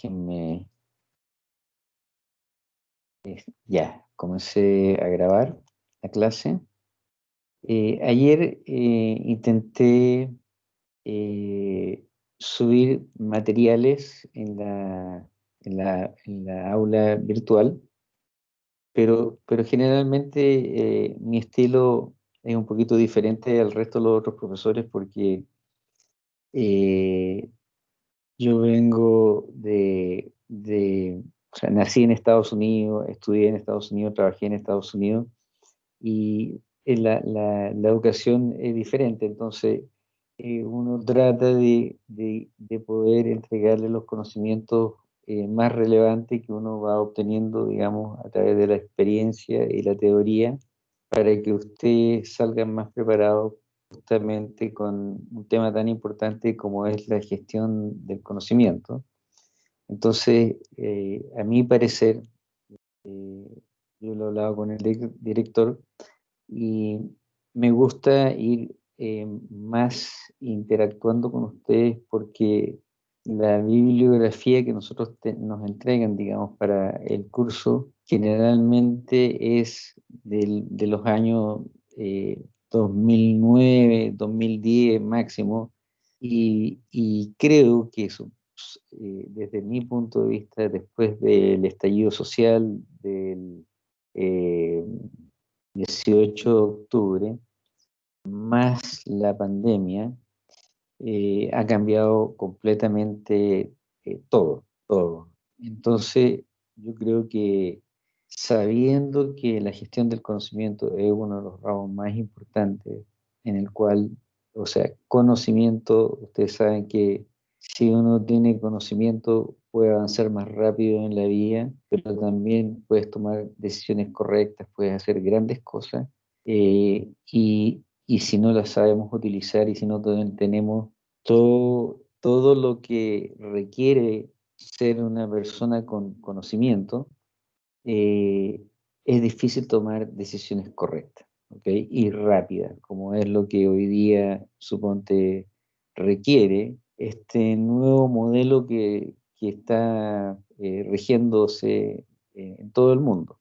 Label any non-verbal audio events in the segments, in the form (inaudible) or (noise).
déjenme... Ya, comencé a grabar la clase. Eh, ayer eh, intenté eh, subir materiales en la, en la, en la aula virtual, pero, pero generalmente mi estilo es un poquito diferente al resto de los otros profesores porque yo vengo de, de, o sea, nací en Estados Unidos, estudié en Estados Unidos, trabajé en Estados Unidos y la, educación es diferente, entonces eh, uno trata de, poder entregarle los conocimientos eh, más relevantes que uno va obteniendo, digamos, a través de la experiencia y la teoría, para que usted salga más preparado justamente con un tema tan importante como es la gestión del conocimiento. Entonces, eh, a mi parecer, eh, yo lo he hablado con el director y me gusta ir eh, más interactuando con ustedes porque la bibliografía que nosotros nos entregan, digamos, para el curso, generalmente es de los años 2009, 2010 máximo, y, creo que eh, desde mi punto de vista, después del estallido social del 18 eh, de octubre, más la pandemia, eh, ha cambiado completamente todo, todo. Entonces, yo creo que sabiendo que la gestión del conocimiento es uno de los ramos más importantes en el cual, o sea, conocimiento, ustedes saben que si uno tiene conocimiento puede avanzar más rápido en la vida, pero también puedes tomar decisiones correctas, puedes hacer grandes cosas, eh, y, y, si no las sabemos utilizar y si no tenemos todo, todo lo que requiere ser una persona con conocimiento, eh, es difícil tomar decisiones correctas ¿okay? y rápidas, como es lo que hoy día, suponte, requiere este nuevo modelo que, que está eh, regiéndose eh, en todo el mundo.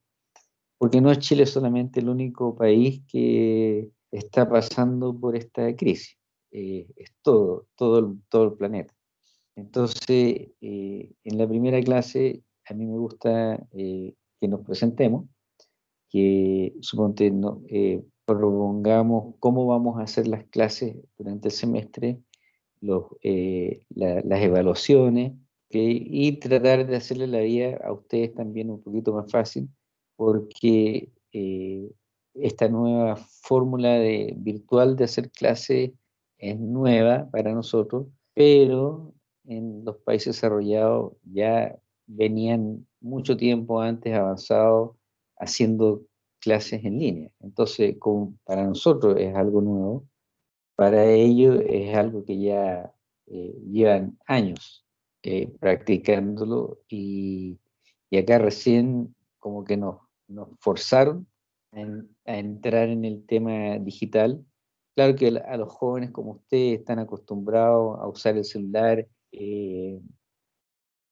Porque no es Chile solamente el único país que está pasando por esta crisis, es todo, todo el, todo el planeta. Entonces, en la primera clase, a mí me gusta que nos presentemos, que suponte no, eh, propongamos cómo vamos a hacer las clases durante el semestre, los, eh, las evaluaciones, y tratar de hacerle la vida a ustedes también un poquito más fácil, porque eh, esta nueva fórmula de, virtual de hacer clases es nueva para nosotros, pero en los países desarrollados ya venían mucho tiempo antes avanzado haciendo clases en línea. Entonces, como para nosotros es algo nuevo, para ellos es algo que ya eh, llevan años eh, practicándolo y, acá recién como que nos, nos forzaron a, entrar en el tema digital. Claro que a los jóvenes como ustedes están acostumbrados a usar el celular, eh,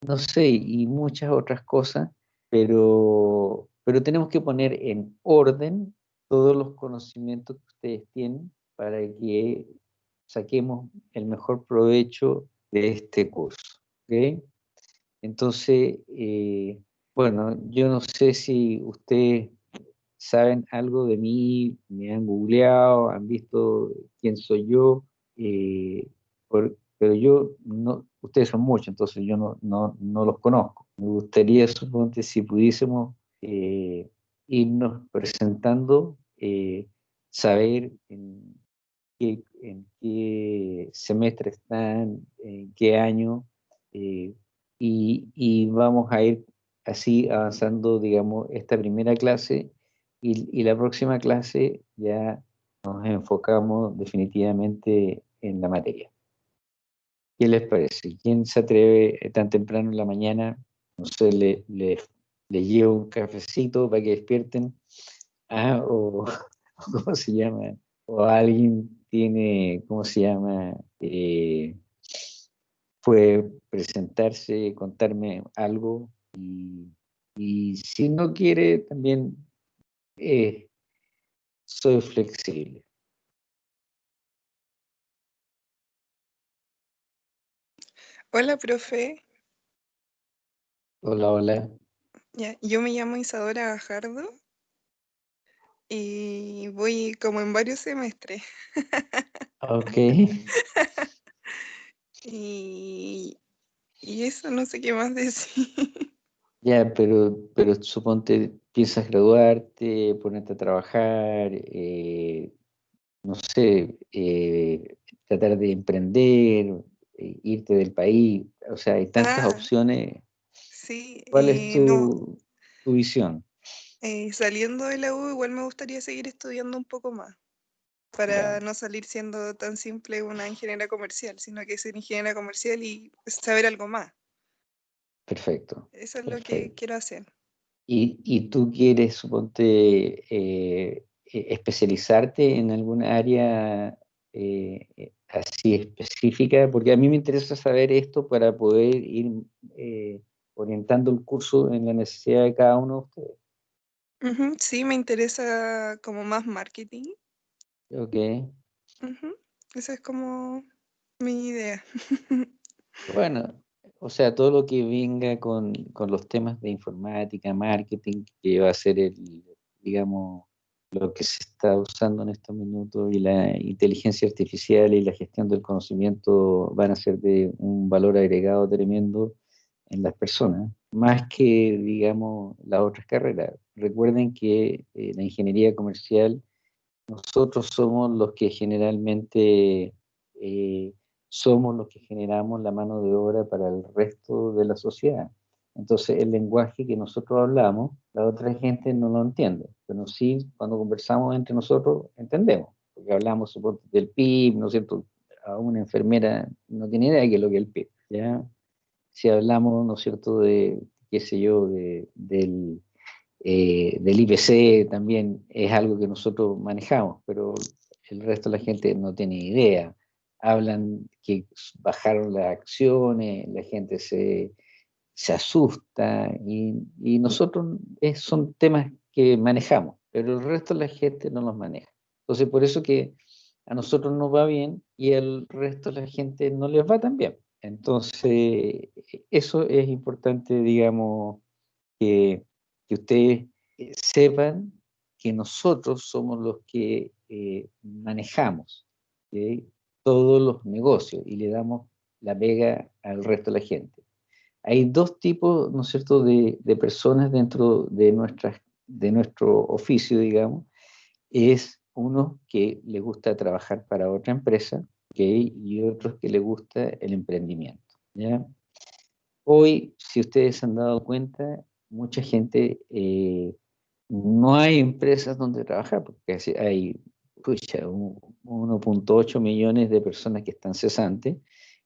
no sé, y muchas otras cosas, pero, pero tenemos que poner en orden todos los conocimientos que ustedes tienen para que saquemos el mejor provecho de este curso. ¿okay? Entonces, eh, bueno, yo no sé si ustedes saben algo de mí, me han googleado, han visto quién soy yo, eh, pero yo no, ustedes son muchos, entonces yo no, no, no los conozco. Me gustaría, suponte, si pudiésemos eh, irnos presentando, eh, saber en qué, semestre están, en qué año, eh, y, y, vamos a ir así avanzando, digamos, esta primera clase y, y la próxima clase ya nos enfocamos definitivamente en la materia. ¿Qué les parece? ¿Quién se atreve eh, tan temprano en la mañana? No sé, le, le, llevo un cafecito para que despierten. Ah, (laughs) o, ¿cómo se llama? O alguien tiene, ¿cómo se llama? Eh, fue presentarse, contarme algo y, si no quiere también eh, soy flexible. Hola, profe. Hola, hola. Ya, yo me llamo Isadora Gajardo y voy como en varios semestres. Ok. (laughs) y, y eso no sé qué más decir. Ya, pero, pero suponte, piensas graduarte, ponerte a trabajar, eh, no sé, eh, tratar de emprender, irte del país, o sea, hay tantas Ah, opciones. sí, ¿Cuál es eh, no, tu, visión? eh, saliendo de la U igual me gustaría seguir estudiando un poco más para no salir siendo tan simple una ingeniera comercial, sino que ser ingeniera comercial y saber algo más. perfecto, Eso es lo que quiero hacer. ¿Y, y tú quieres, suponte, eh, especializarte en alguna área eh, eh, así específica? Porque a mí me interesa saber esto para poder ir eh, orientando el curso en la necesidad de cada uno de ustedes. Sí, me interesa como más marketing. Ok. Ujú, Esa es como mi idea. (laughs) Bueno, o sea, todo lo que venga con, con los temas de informática, marketing, que va a ser el, digamos, lo que se está usando en estos minutos y la inteligencia artificial y la gestión del conocimiento van a ser de un valor agregado tremendo en las personas, más que, digamos, las otras carreras. Recuerden que eh, la ingeniería comercial, nosotros somos los que generalmente eh, somos los que generamos la mano de obra para el resto de la sociedad. Entonces, el lenguaje que nosotros hablamos, la otra gente no lo entiende, pero sí, cuando conversamos entre nosotros, entendemos, porque hablamos del PIB, ¿no es cierto? A una enfermera no tiene idea de qué es lo que es el PIB, ¿ya? Si hablamos, ¿no es cierto?, de, qué sé yo, de, del, eh, del IPC también es algo que nosotros manejamos, pero el resto de la gente no tiene idea hablan que bajaron las acciones, la gente se, se asusta y, y nosotros es, son temas que manejamos, pero el resto de la gente no los maneja. Entonces, por eso que a nosotros nos va bien y al resto de la gente no les va tan bien. Entonces, eso es importante, digamos, que, que ustedes sepan que nosotros somos los que eh, manejamos. todos los negocios y le damos la pega al resto de la gente. Hay dos tipos, ¿no es cierto?, de, personas dentro de, nuestro oficio, digamos. Es uno que le gusta trabajar para otra empresa, y otros que le gusta el emprendimiento. Hoy, si ustedes han dado cuenta, mucha gente, eh, no hay empresas donde trabajar, porque hay 1.8 millones de personas que están cesantes,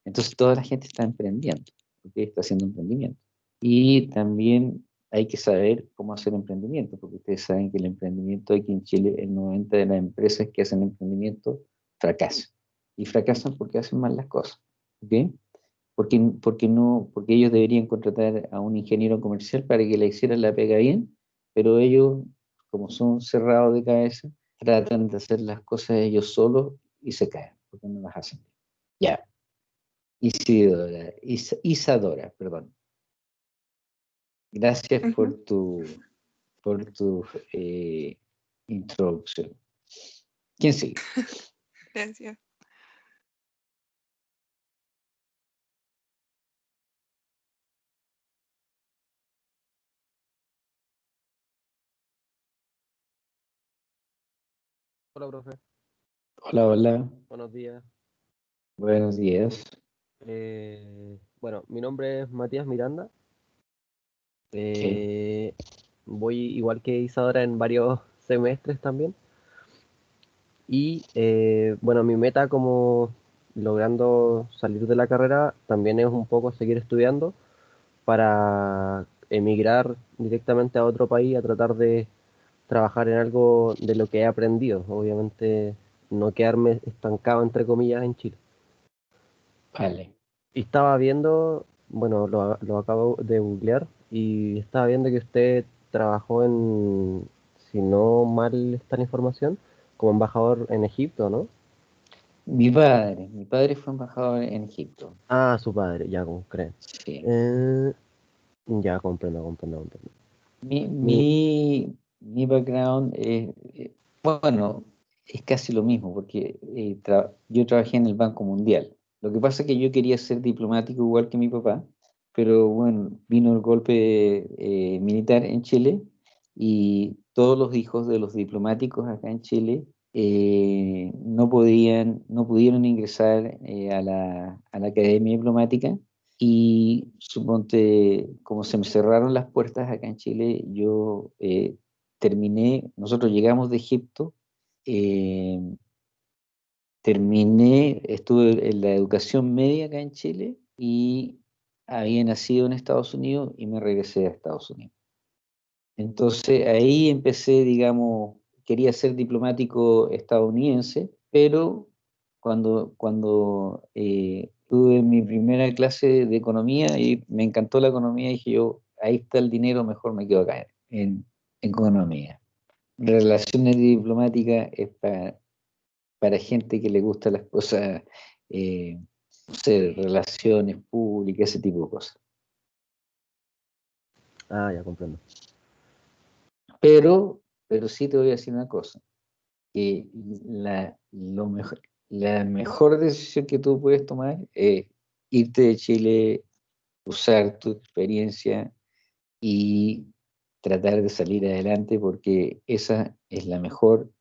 entonces toda la gente está emprendiendo, porque está haciendo emprendimiento. Y también hay que saber cómo hacer emprendimiento, porque ustedes saben que el emprendimiento aquí en Chile, el 90% de las empresas que hacen emprendimiento fracasan. Y fracasan porque hacen mal las cosas. ¿ok? Porque, porque, no, porque ellos deberían contratar a un ingeniero comercial para que le hiciera la pega bien, pero ellos, como son cerrados de cabeza, tratan de hacer las cosas ellos solos y se caen, porque no las hacen. Ya. Isidora, Is, Isadora, perdón. Gracias por tu, por tu eh, introducción. ¿Quién sigue? (laughs) Gracias. Hola, profe. Hola, hola. Buenos días. Buenos días. Eh, bueno, mi nombre es Matías Miranda. Eh, voy igual que Isadora en varios (laughs) semestres también. Y eh, bueno, mi meta como logrando salir de la carrera también es un poco seguir estudiando para emigrar directamente a otro país a tratar de trabajar en algo de lo que he aprendido. Obviamente no quedarme estancado, entre comillas, en Chile. Vale, Y estaba viendo, bueno, lo, lo acabo de googlear y estaba viendo que usted trabajó en, si no mal está la información, como embajador en Egipto, ¿no? Mi padre, mi padre fue embajador en Egipto. Ah, su padre, ya comprendo. Sí. Eh, ya comprendo, comprendo, comprendo. Mi, mi, mi background es, eh, bueno, es casi lo mismo, porque eh, tra- yo trabajé en el Banco Mundial. Lo que pasa es que yo quería ser diplomático igual que mi papá, pero bueno, vino el golpe eh, militar en Chile y todos los hijos de los diplomáticos acá en Chile eh, no podían, no pudieron ingresar eh, a la, a la Academia Diplomática. Y suponte, como se me cerraron las puertas acá en Chile, yo terminé, nosotros llegamos de Egipto, terminé, estuve en la educación media acá en Chile y había nacido en Estados Unidos y me regresé a Estados Unidos. Entonces ahí empecé, digamos, quería ser diplomático estadounidense, pero cuando, cuando eh, tuve mi primera clase de economía y me encantó la economía, dije yo, ahí está el dinero, mejor me quedo acá en, en economía. Relaciones diplomáticas es para, para gente que le gustan las cosas, eh, no sé, relaciones públicas, ese tipo de cosas. Ah, ya comprendo. Pero, pero sí te voy a decir una cosa, que la, lo mejor, la mejor decisión que tú puedes tomar es irte de Chile, usar tu experiencia y tratar de salir adelante porque esa es la mejor,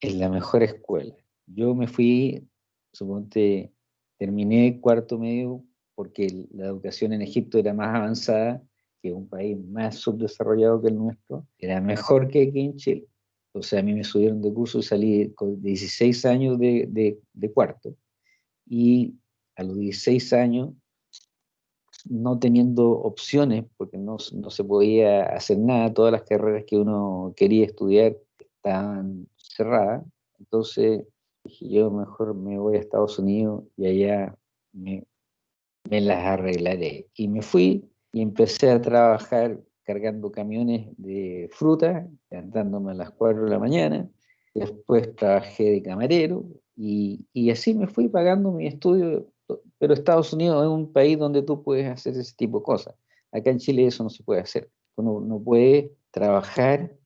es la mejor escuela. Yo me fui, suponte, terminé cuarto medio porque la educación en Egipto era más avanzada que un país más subdesarrollado que el nuestro, era mejor que aquí en Chile. O sea, a mí me subieron de curso y salí con 16 años de, de, de cuarto. Y a los 16 años, no teniendo opciones, porque no, no se podía hacer nada, todas las carreras que uno quería estudiar estaban cerradas. Entonces dije, yo mejor me voy a Estados Unidos y allá me, me las arreglaré. Y me fui y empecé a trabajar cargando camiones de fruta, levantándome a las 4 de la mañana. Después trabajé de camarero y, y así me fui pagando mi estudio. Pero Estados Unidos es un país donde tú puedes hacer ese tipo de cosas. Acá en Chile eso no se puede hacer. Uno no puede trabajar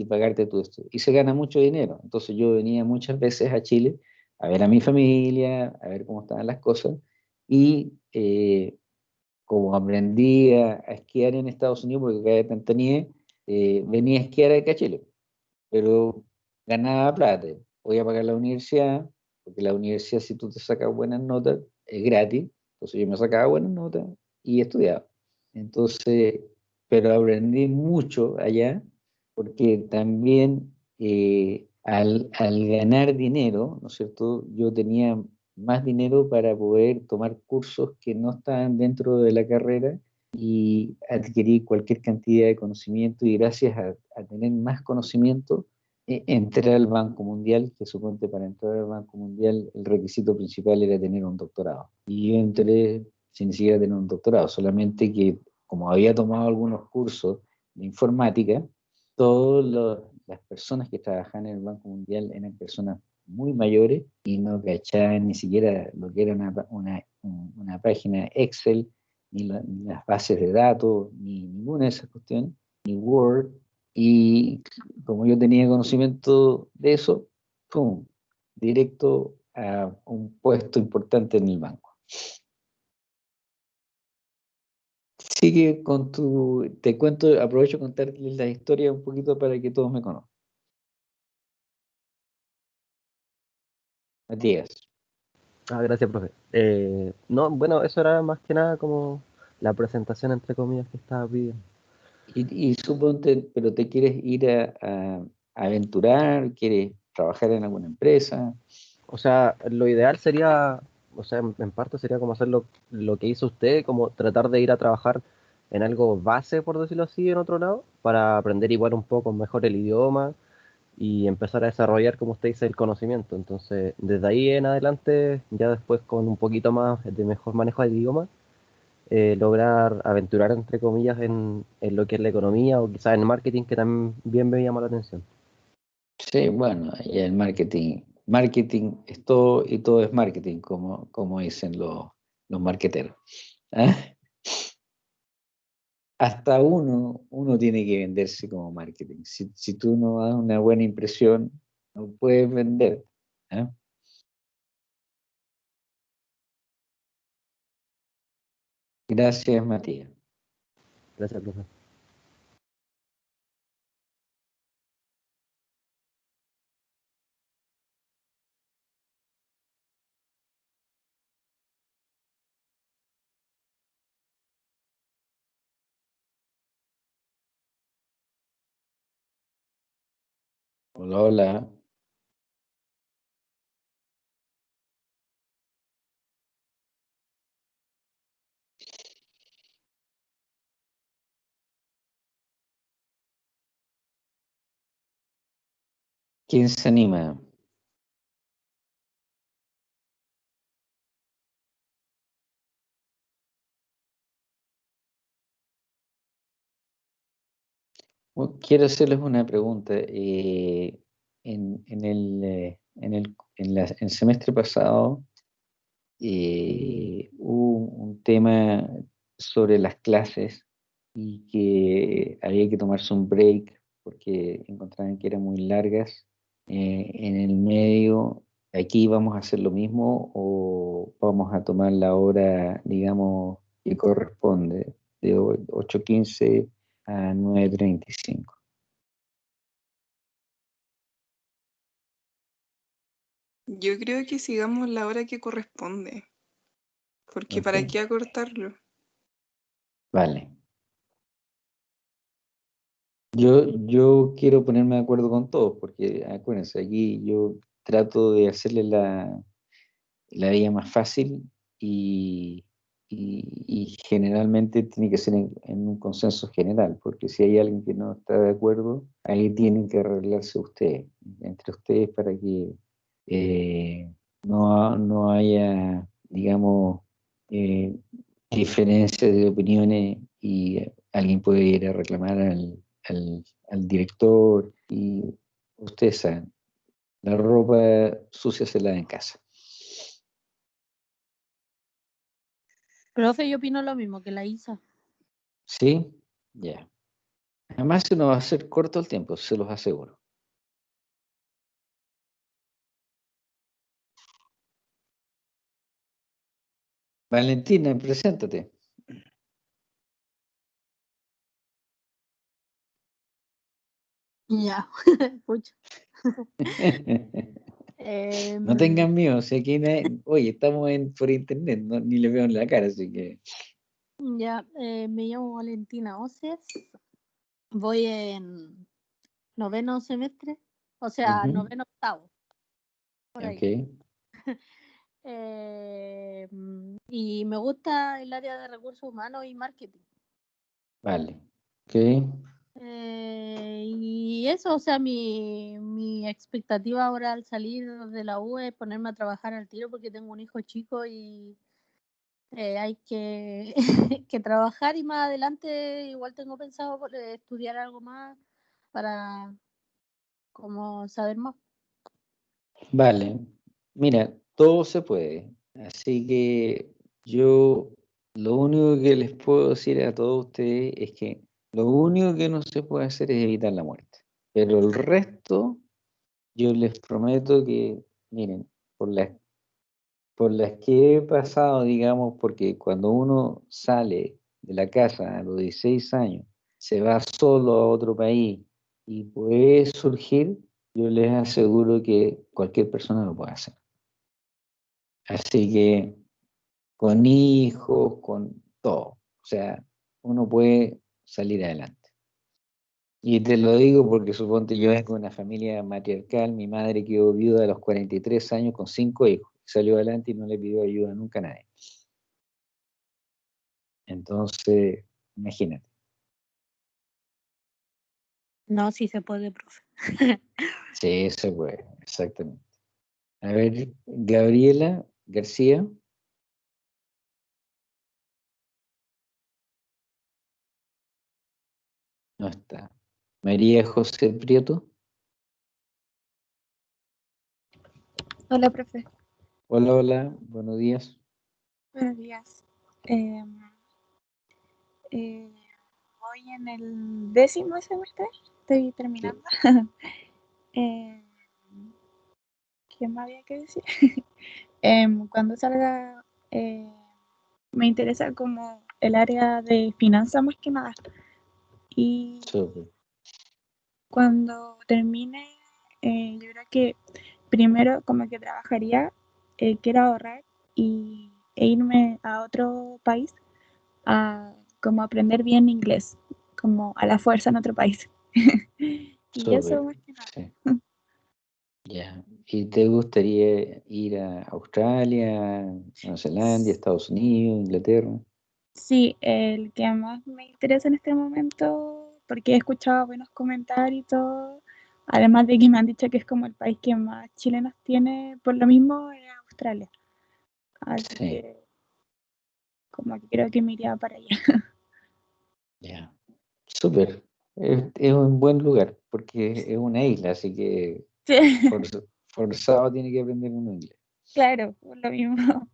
y pagarte tu estudio. Y se gana mucho dinero. Entonces yo venía muchas veces a Chile a ver a mi familia, a ver cómo estaban las cosas. Y eh, como aprendí a, a, esquiar en Estados Unidos, porque acá de Tantaní, eh, venía a esquiar acá a Chile, pero ganaba plata, podía pagar la universidad, porque la universidad si tú te sacas buenas notas, es gratis, entonces yo me sacaba buenas notas y estudiaba. Entonces, pero aprendí mucho allá, porque también eh, al, al ganar dinero, ¿no es cierto? Yo tenía más dinero para poder tomar cursos que no estaban dentro de la carrera y adquirir cualquier cantidad de conocimiento y gracias a, a tener más conocimiento eh, entré al Banco Mundial, que suponte para entrar al Banco Mundial el requisito principal era tener un doctorado. Y yo entré sin ni siquiera tener un doctorado, solamente que como había tomado algunos cursos de informática, todas las personas que trabajaban en el Banco Mundial eran personas muy mayores y no cachaban ni siquiera lo que era una, una, una página Excel, ni, la, ni, las bases de datos, ni ninguna de esas cuestiones, ni Word. Y como yo tenía conocimiento de eso, ¡pum! directo a un puesto importante en el banco. Sigue con tu, te cuento, aprovecho contarles la historia un poquito para que todos me conozcan. Matías. Ah, gracias, profe. Eh, no, bueno, eso era más que nada como la presentación, entre comillas, que estaba pidiendo. Y, y suponte, pero te quieres ir a, aventurar, quieres trabajar en alguna empresa. O sea, lo ideal sería, o sea, en, parte sería como hacer lo, lo, que hizo usted, como tratar de ir a trabajar en algo base, por decirlo así, en otro lado, para aprender igual un poco mejor el idioma y empezar a desarrollar, como usted dice, el conocimiento. Entonces, desde ahí en adelante, ya después con un poquito más de mejor manejo del idioma, eh, lograr aventurar, entre comillas, en, en, lo que es la economía o quizás en marketing, que también me llama la atención. Sí, bueno, y el marketing, marketing es todo y todo es marketing, como, como dicen los, los marqueteros. ¿ah? Hasta uno, uno tiene que venderse como marketing. Si, si tú no das una buena impresión, no puedes vender. ¿ah? Gracias, Matías. Gracias, profesor. Hola, hola. ¿Quién se anima? Quiero hacerles una pregunta. Eh, en, en, el, eh, en, el, en, la, en, el, semestre pasado eh, hubo un tema sobre las clases y que había que tomarse un break porque encontraban que eran muy largas. Eh, en el medio, ¿aquí vamos a hacer lo mismo o vamos a tomar la hora, digamos, que corresponde, de 8.15 a 9.35? Yo creo que sigamos la hora que corresponde. Porque ¿para qué acortarlo? Vale. Yo, yo quiero ponerme de acuerdo con todos, porque acuérdense, aquí yo trato de hacerle la, la vida más fácil y, y- y generalmente tiene que ser en, un consenso general, porque si hay alguien que no está de acuerdo, ahí tienen que arreglarse ustedes, entre ustedes para que eh, no, no haya, digamos, eh, diferencias de opiniones y eh, alguien puede ir a reclamar al, al, al director y ustedes saben, la ropa sucia se lava en casa. Profe, yo opino lo mismo que la Isa. ¿Sí? Ya. Además se nos va a hacer corto el tiempo, se los aseguro. Valentina, preséntate. Ya, (laughs) pucha. (laughs) Em, No tengan miedo, si aquí nadie- oye, estamos en, por internet, no- ni le veo en la cara, así que Ya, eh, me llamo Valentina Oces. Voy en noveno semestre, o sea, noveno octavo. Por ahí. (laughs) Eh, mm, y me gusta el área de recursos humanos y marketing. vale, ok, Eh, y eso, o sea, mi, mi expectativa ahora al salir de la U es ponerme a trabajar al tiro porque tengo un hijo chico y eh, hay que, (laughs) que trabajar y más adelante igual tengo pensado eh, estudiar algo más para como saber más. vale. Mira, todo se puede, así que yo lo único que les puedo decir a todos ustedes es que lo único que no se puede hacer es evitar la muerte, pero el resto, yo les prometo que, miren, por las por las que he pasado, digamos, porque cuando uno sale de la casa a los 16 años, se va solo a otro país y puede surgir, yo les aseguro que cualquier persona lo puede hacer. Así que con hijos, con todo, o sea, uno puede salir adelante. Y te lo digo porque suponte yo vengo de una familia matriarcal, mi madre quedó viuda a los 43 años con cinco hijos, salió adelante y no le pidió ayuda nunca a nadie. Entonces, imagínate. No, sí se puede, profe. Sí, se puede, exactamente. A ver, Gabriela García. No está. María José Prieto. Hola, profe. Hola, hola, buenos días. Buenos días. Em, eh, voy en el décimo semestre, estoy terminando. (laughs) Em, ¿Qué más había que decir? (laughs) Em, cuando salga, eh, me interesa como el área de finanzas más que nada. Y cuando termine, eh, yo creo que primero como que trabajaría, eh, quiero ahorrar y, e irme a otro país a como aprender bien inglés, como a la fuerza en otro país. (laughs) y eso más que nada. sí. Ya. ¿Y te gustaría ir a Australia, Nueva Zelanda, (laughs) Estados Unidos, Inglaterra? Sí, el que más me interesa en este momento, porque he escuchado buenos comentarios y todo, además de que me han dicho que es como el país que más chilenos tiene, por lo mismo es Australia. Así Sí. que como que creo que me iría para allá. Ya. Súper. Es, es un buen lugar porque es una isla, así que (laughs) Sí, forz- forzado tiene que aprender un inglés. claro, por lo mismo.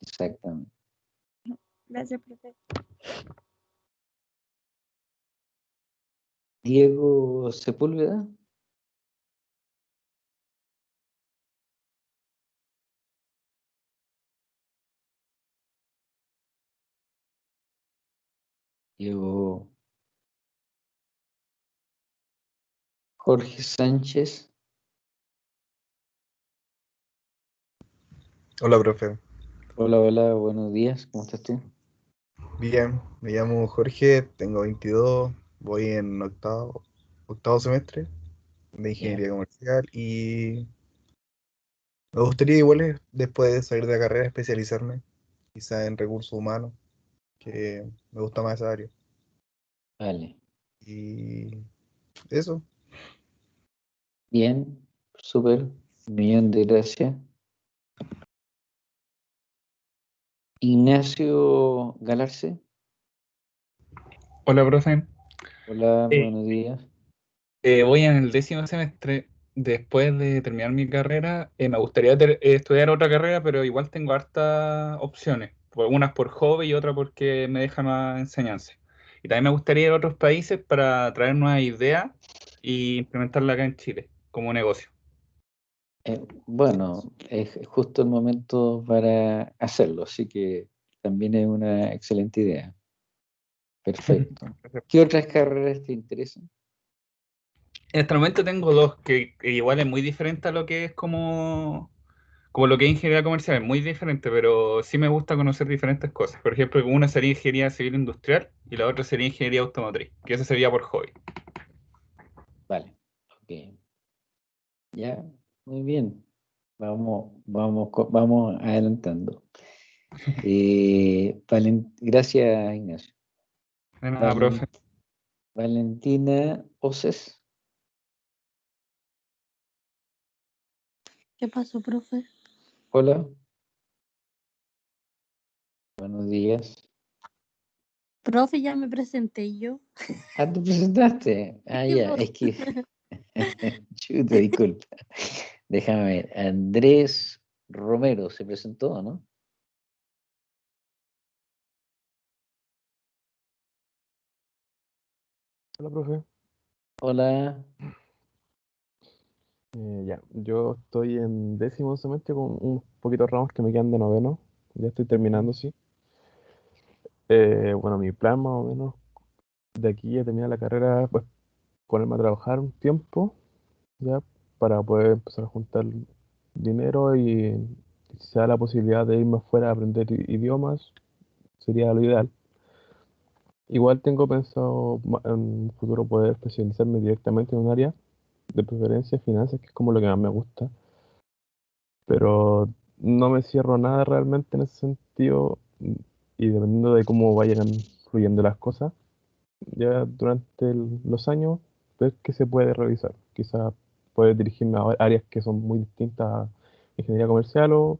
Exactamente. Gracias, profe. Diego Sepúlveda. Diego Jorge Sánchez. Hola, profe. Hola, hola, buenos días. ¿Cómo estás tú? Bien, me llamo Jorge, tengo 22, voy en octavo, octavo semestre de ingeniería comercial y me gustaría igual después de salir de la carrera especializarme quizá en recursos humanos, que me gusta más esa área. Vale. Y eso, Bien, súper. Un millón de gracias. Ignacio Galarce. Hola, profe. Hola, Eh, buenos días. Eh, voy en el décimo semestre. Después de terminar mi carrera, eh, me gustaría ter- eh, estudiar otra carrera, pero igual tengo hartas opciones. Unas por hobby y otra porque me deja más enseñanza. Y también me gustaría ir a otros países para traer nuevas ideas y implementarla acá en Chile como negocio. Eh, bueno, es justo el momento para hacerlo, así que también es una excelente idea. (laughs) Perfecto. ¿Qué otras carreras te interesan? En este momento tengo dos que, que igual es muy diferente a lo que es como, como lo que es ingeniería comercial, es muy diferente, pero sí me gusta conocer diferentes cosas. Por ejemplo, una sería ingeniería civil industrial y la otra sería ingeniería automotriz, que eso sería por hobby. Vale, ok. Ya, muy bien. Vamos, vamos, vamos adelantando. (laughs) Eh, gracias, Ignacio. De nada, Valen- profe. Valentina Oces. ¿Qué pasó, profe? Hola. Buenos días. Profe, ya me presenté yo. Ah, ¿te presentaste? (laughs) Ah, ya, es que... (laughs) Chuta, disculpa. Déjame ver. Andrés Romero se presentó, ¿no? Hola, profe. Hola. Eh, ya, yo estoy en décimo semestre con unos poquitos ramos que me quedan de noveno. Ya estoy terminando, sí. Eh, bueno, mi plan más o menos de aquí a terminar la carrera, pues ponerme a trabajar un tiempo, ya, para poder empezar a juntar dinero y si se da la posibilidad de irme afuera a aprender idiomas, sería lo ideal. Igual tengo pensado en un futuro poder especializarme directamente en un área, de preferencia finanzas, que es como lo que más me gusta. Pero no me cierro nada realmente en ese sentido y dependiendo de cómo vayan fluyendo las cosas, ya durante el- los años, ver qué se puede realizar. quizás poder dirigirme a áreas que son muy distintas a ingeniería comercial o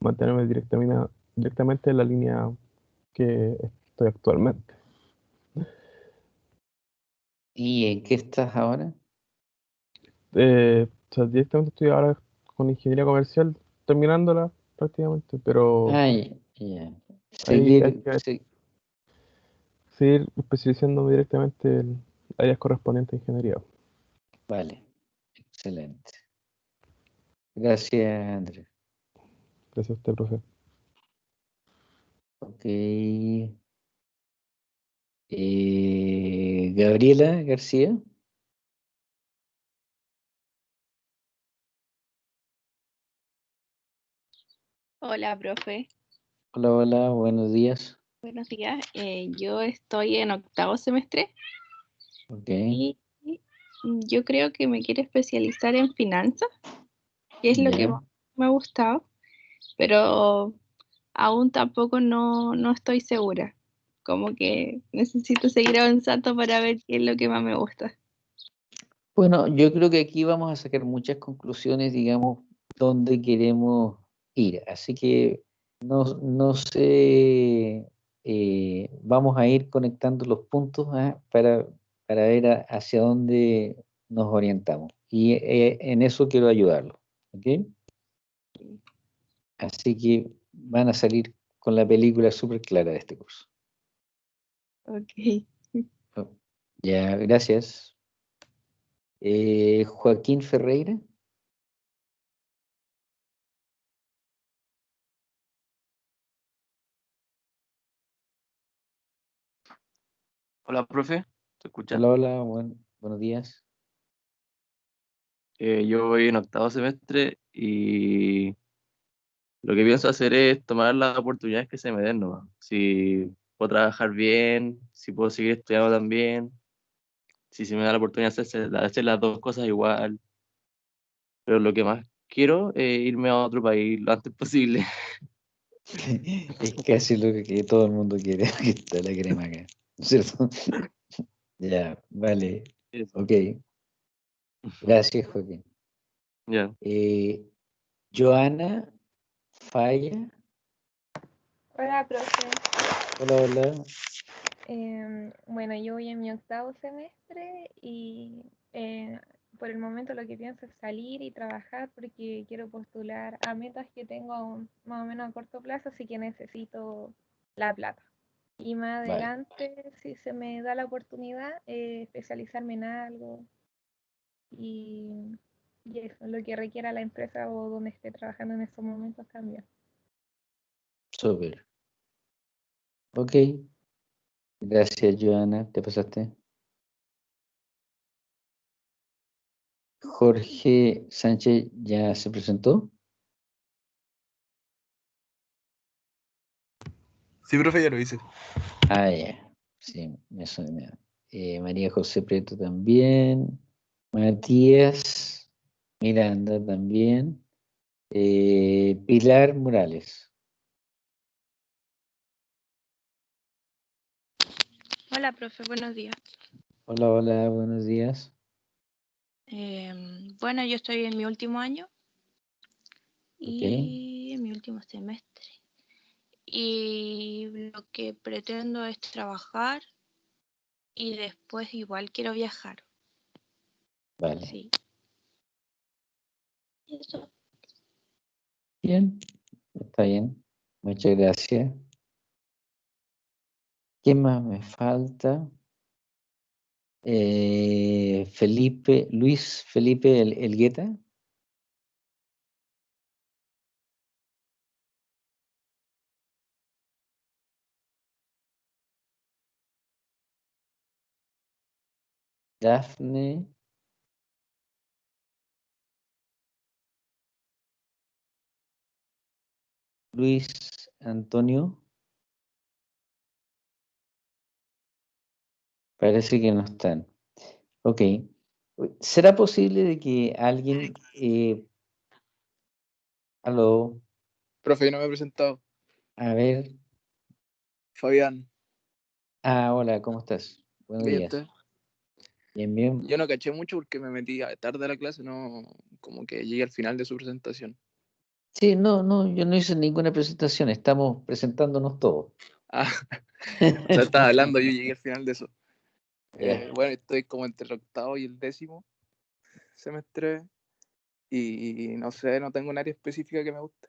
mantenerme directamente, directamente en la línea que estoy actualmente. ¿Y en qué estás ahora? Eh, o sea, directamente estoy ahora con ingeniería comercial, terminándola prácticamente, pero Ay, hay Seguir, que- se- seguir especializándome directamente en áreas correspondientes a ingeniería. Vale, excelente. Gracias, Andrés. Gracias a usted, profe. Ok. Eh, Gabriela García. Hola, profe. Hola, hola, buenos días. Buenos días. Eh, yo estoy en octavo semestre Ok, y yo creo que me quiero especializar en finanzas, que es lo que más me ha gustado, pero aún tampoco no, no estoy segura. Como que necesito seguir avanzando para ver qué es lo que más me gusta. Bueno, yo creo que aquí vamos a sacar muchas conclusiones, digamos, dónde queremos ir. Así que no, no sé, eh, vamos a ir conectando los puntos ¿ah? para, para ver a- hacia dónde nos orientamos. Y eh, en eso quiero ayudarlo. ¿ok? Así que van a salir con la película súper clara de este curso. Ok. Ya, gracias. Eh, Joaquín Ferreira. Hola, profe. Hola, hola, buen- buenos días. Eh, yo voy en octavo semestre y lo que pienso hacer es tomar las oportunidades que se me den nomás. Si puedo trabajar bien, si puedo seguir estudiando también, si se me da la oportunidad de hacer, de hacer las dos cosas igual. Pero lo que más quiero es irme a otro país lo antes posible. (laughs) Es casi lo que todo el mundo quiere, (laughs) que está la crema acá, ¿cierto? (laughs) Ya, vale, Eso. ok. (laughs) Gracias, Joaquín. Ya. Eh, Joana Falla. Hola, profe. Hola, hola. Em, bueno, yo voy en mi octavo semestre y eh, por el momento lo que pienso es salir y trabajar porque quiero postular a metas que tengo más o menos a corto plazo, así que necesito la plata. Y más Vale. adelante, si se me da la oportunidad, eh, especializarme en algo y, y eso, lo que requiera la empresa o donde esté trabajando en estos momentos también. Súper. Ok. Gracias, Joana. ¿Te pasaste? Jorge Sánchez ya se presentó. Sí, profe, ya lo hice. Ah, ya. Sí, me suena. Eh, María José Prieto también. Matías Miranda también. Eh, Pilar Morales. Hola, profe. Buenos días. Hola, hola, buenos días. Em, bueno, yo estoy en mi último año y en mi último semestre. Y lo que pretendo es trabajar y después igual quiero viajar. Vale. Sí. Eso. Bien, está bien. Muchas gracias. ¿Qué más me falta? Eh, Felipe, Luis Felipe El- Elgueta. Dafne. Luis Antonio. Parece que no están. Ok. ¿Será posible de que alguien... eh, aló, Profe, yo no me he presentado. a ver. Fabián, Ah, hola, ¿cómo estás? Buenos días. Bien, bien. Yo no caché mucho porque me metí tarde a la clase, no, como que llegué al final de su presentación. Sí, no, no, yo no hice ninguna presentación, estamos presentándonos todos. Ah, (laughs) (laughs) o sea, estaba hablando, yo llegué al final de eso. Eh, bueno, estoy como entre el octavo y el décimo semestre y no sé, no tengo un área específica que me guste.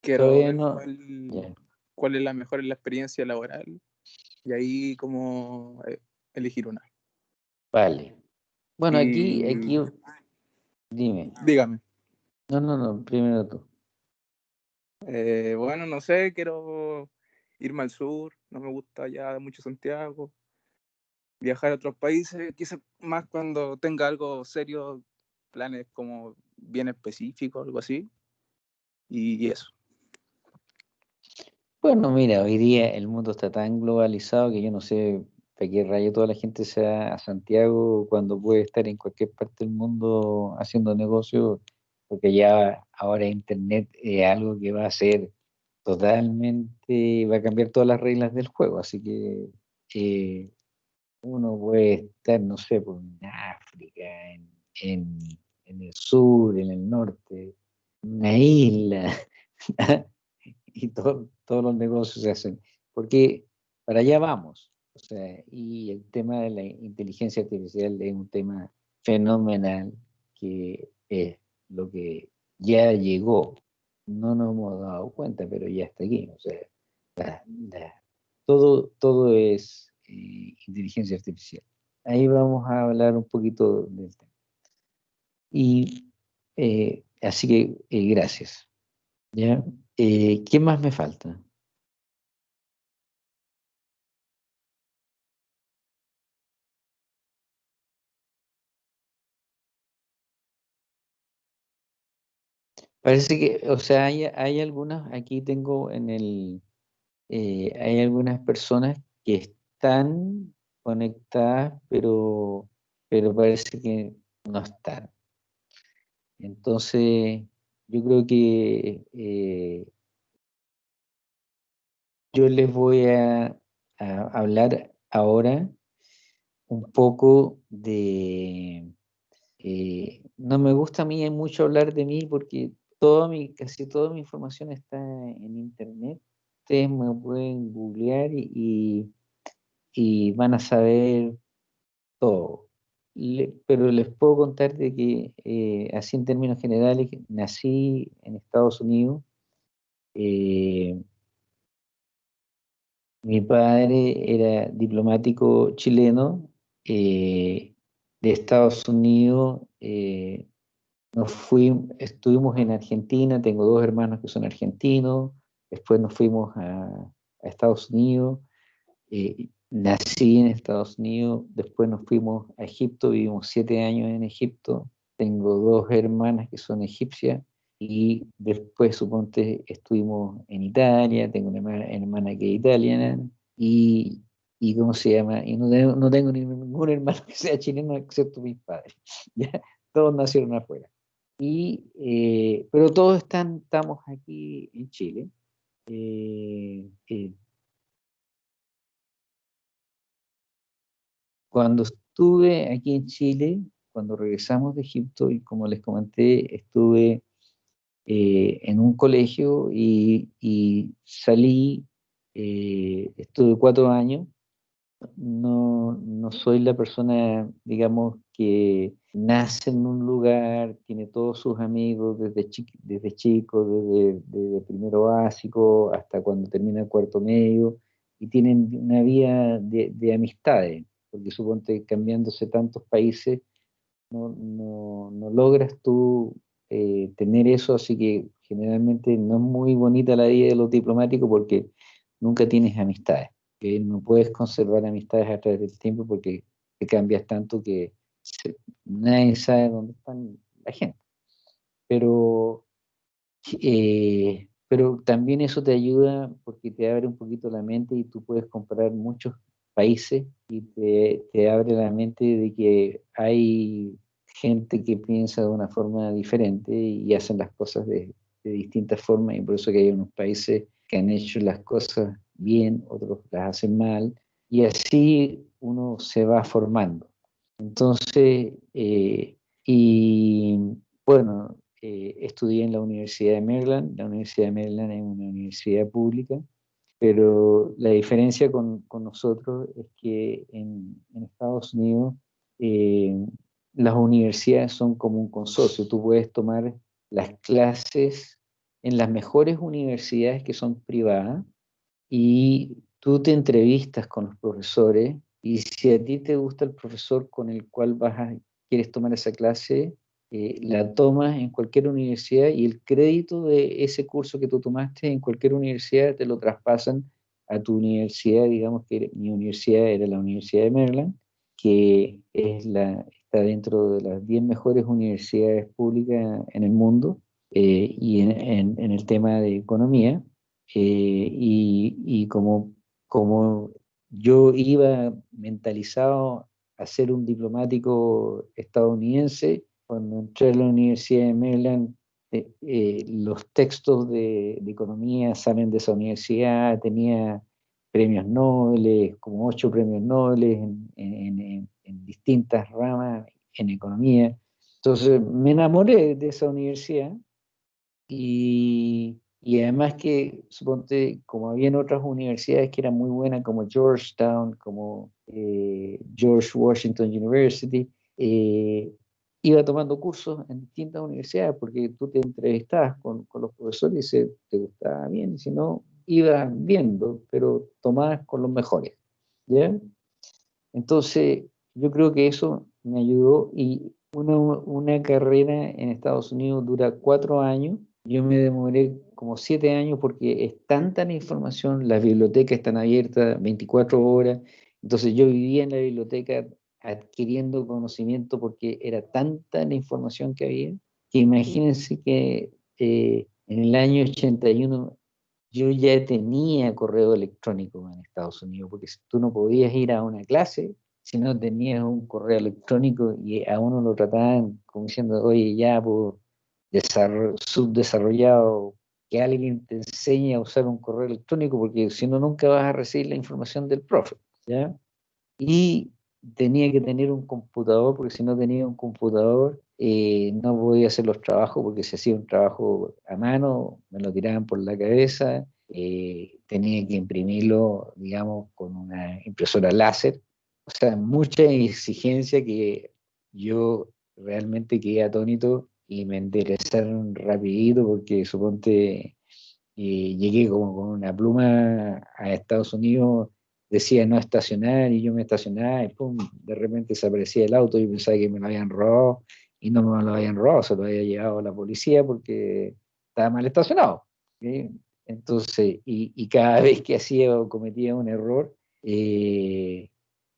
Quiero ver no- cuál, cuál es la mejor en la experiencia laboral y ahí como eh, elegir una. Vale. Bueno, aquí, Y- aquí, dime. Dígame. No, no, no, primero tú. Eh, bueno, no sé, quiero irme al sur, no me gusta ya mucho Santiago, viajar a otros países, quizás más cuando tenga algo serio, planes como bien específicos, algo así, y, y eso. Bueno, mira, hoy día el mundo está tan globalizado que yo no sé para qué rayo toda la gente se va a Santiago cuando puede estar en cualquier parte del mundo haciendo negocio, porque ya ahora Internet es algo que va a ser totalmente, va a cambiar todas las reglas del juego, así que eh, uno puede estar, no sé, por en África, en, en, en el sur, en el norte, en una isla, (laughs) y todo- todos los negocios se hacen, porque para allá vamos. O sea, y el tema de la inteligencia artificial es un tema fenomenal que es lo que ya llegó. No nos hemos dado cuenta, pero ya está aquí. O sea, todo, todo es eh, inteligencia artificial. Ahí vamos a hablar un poquito del tema. Y eh, así que eh, gracias. ¿ya? ¿Qué más me falta? Parece que, o sea, hay, hay algunas, aquí tengo en el, eh, hay algunas personas que están conectadas, pero, pero parece que no están. Entonces, yo creo que eh, yo les voy a, hablar ahora un poco de... eh, no me gusta a mí mucho hablar de mí porque toda mi, casi toda mi información está en internet. Ustedes me pueden googlear y, y- van a saber todo. Pero les puedo contar de que, eh, así en términos generales, nací en Estados Unidos. eh, mi padre era diplomático chileno eh, de Estados Unidos. Nos fuimos, estuvimos en Argentina, tengo dos hermanos que son argentinos, después nos fuimos a, a Estados Unidos, eh, nací en Estados Unidos, después nos fuimos a Egipto, vivimos siete años en Egipto, tengo dos hermanas que son egipcias, y después, suponte, estuvimos en Italia, tengo una hermana, que es italiana, y, y ¿cómo se llama? Y no tengo, no tengo ningún hermano que sea chileno excepto mis padres, (laughs) ¿ya? Todos nacieron afuera. Y, eh, pero todos están, estamos aquí en Chile. Eh, cuando estuve aquí en Chile, cuando regresamos de Egipto, y como les comenté, estuve eh, en un colegio y, y salí, eh, estuve cuatro años. No, no soy la persona, digamos, que nace en un lugar, tiene todos sus amigos desde, chi- desde chico, desde, primero básico hasta cuando termina el cuarto medio, y tienen una de, de amistades, porque suponte cambiándose tantos países, no, no, no logras tú eh, tener eso, así que generalmente no es muy bonita la vida de los diplomáticos porque nunca tienes amistades, que no puedes conservar amistades a través del tiempo porque te cambias tanto que se- nadie sabe dónde están la gente. Pero, eh, pero también eso te ayuda porque te abre un poquito la mente y tú puedes comparar muchos países y te, te abre la mente de que hay gente que piensa de una forma diferente y hacen las cosas de, de distintas formas y por eso que hay unos países que han hecho las cosas bien, otros las hacen mal y así uno se va formando. Entonces, eh, y bueno, eh, estudié en la Universidad de Maryland. La Universidad de Maryland es una universidad pública, pero la diferencia con, con nosotros es que en, Estados Unidos eh, las universidades son como un consorcio. Tú puedes tomar las clases en las mejores universidades que son privadas y tú te entrevistas con los profesores y si a ti te gusta el profesor con el cual vas a, quieres tomar esa clase, eh, la tomas en cualquier universidad y el crédito de ese curso que tú tomaste en cualquier universidad te lo traspasan a tu universidad, digamos que mi universidad era la Universidad de Maryland, que es la, está dentro de las 10 mejores universidades públicas en el mundo eh, y en, en, el tema de economía. Eh, y, y como, como yo iba mentalizado a ser un diplomático estadounidense, cuando entré a la Universidad de Maryland, eh, eh, los textos de, de, economía salen de esa universidad, tenía premios Nobel, como ocho premios Nobel en, en, en, distintas ramas en economía. Entonces me enamoré de esa universidad y, y además que, suponte, como había en otras universidades que eran muy buenas, como Georgetown, como eh, George Washington University, eh, iba tomando cursos en distintas universidades porque tú te entrevistabas con, con los profesores y se te gustaba bien, y si no, ibas viendo, pero tomabas con los mejores. ¿ya? Entonces, yo creo que eso me ayudó y una, una carrera en Estados Unidos dura cuatro años. Yo me demoré como siete años porque es tanta la información, las bibliotecas están abiertas 24 horas, entonces yo vivía en la biblioteca adquiriendo conocimiento porque era tanta la información que había, que imagínense que eh, en el año 81 yo ya tenía correo electrónico en Estados Unidos, porque tú no podías ir a una clase si no tenías un correo electrónico y a uno lo trataban como diciendo, oye, ya, pues, subdesarrollado, que alguien te enseñe a usar un correo electrónico, porque si no, nunca vas a recibir la información del profe, ¿ya? Y tenía que tener un computador, porque si no tenía un computador, eh, no podía hacer los trabajos, porque si hacía un trabajo a mano, me lo tiraban por la cabeza, eh, tenía que imprimirlo, digamos, con una impresora láser, o sea, mucha exigencia que yo realmente quedé atónito y me interesaron rapidito porque suponte eh, llegué como con una pluma a Estados Unidos decía no estacionar y yo me estacionaba y pum, de repente desaparecía el auto y pensaba que me lo habían robado y no me lo habían robado, se lo había llevado la policía porque estaba mal estacionado. Entonces, y, y, cada (laughs) vez que hacía o cometía un error, eh,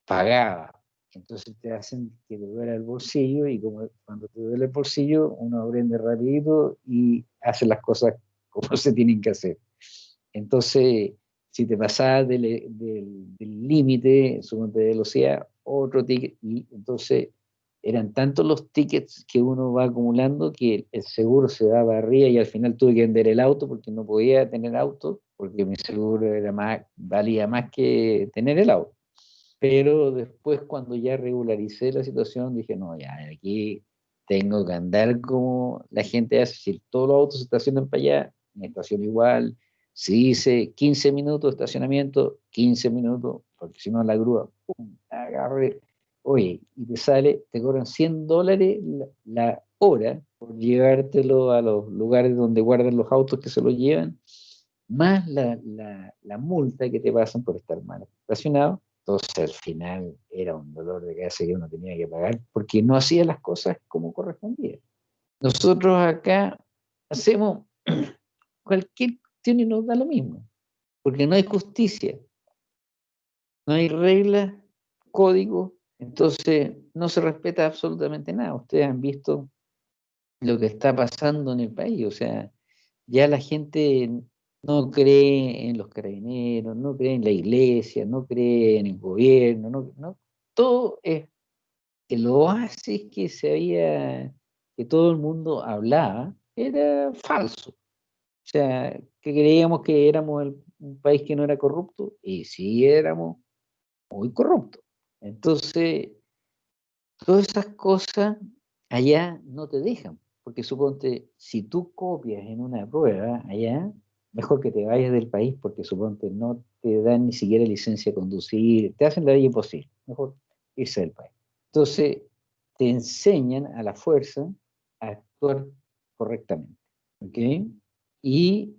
pagaba. Entonces te hacen que te duele el bolsillo y como cuando te duele el bolsillo, uno aprende rápido y hace las cosas (laughs) como se tienen que hacer. Entonces, si te pasabas del límite, de velocidad, otro ticket, y entonces eran tantos los tickets que uno va acumulando que el seguro se daba arriba y al final tuve que vender el auto porque no podía tener auto, porque mi seguro era más, valía más que tener el auto. Pero después cuando ya regularicé la situación dije, no, ya aquí tengo que andar como la gente hace, si todos los autos se estacionan para allá, me estaciono igual, si dice 15 minutos de estacionamiento, 15 minutos, porque si no la grúa, pum, agarre, oye, y te sale, te cobran 100 dólares la, hora por llevártelo a los lugares donde guardan los autos que se lo llevan, más la, la multa que te pasan por estar mal estacionado. Entonces al final era un dolor de cabeza que uno tenía que pagar porque no hacía las cosas como correspondía. Nosotros acá hacemos (clears throat) cualquier y nos da lo mismo, porque no hay justicia, no hay reglas, código, entonces no se respeta absolutamente nada. Ustedes han visto lo que está pasando en el país, o sea, ya la gente no cree en los carabineros, no cree en la iglesia, no cree en el gobierno, no, no todo es el oasis que se había, que todo el mundo hablaba, era falso. O sea, que creíamos que éramos un país que no era corrupto, y sí éramos muy corruptos. Entonces, Todas esas cosas allá no te dejan, porque suponte, si tú copias en una prueba allá, mejor que te vayas del país, porque suponte no te dan ni siquiera licencia de conducir, te hacen la vida imposible, mejor irse del país. Entonces, te enseñan a la fuerza a actuar correctamente, ¿ok? Y,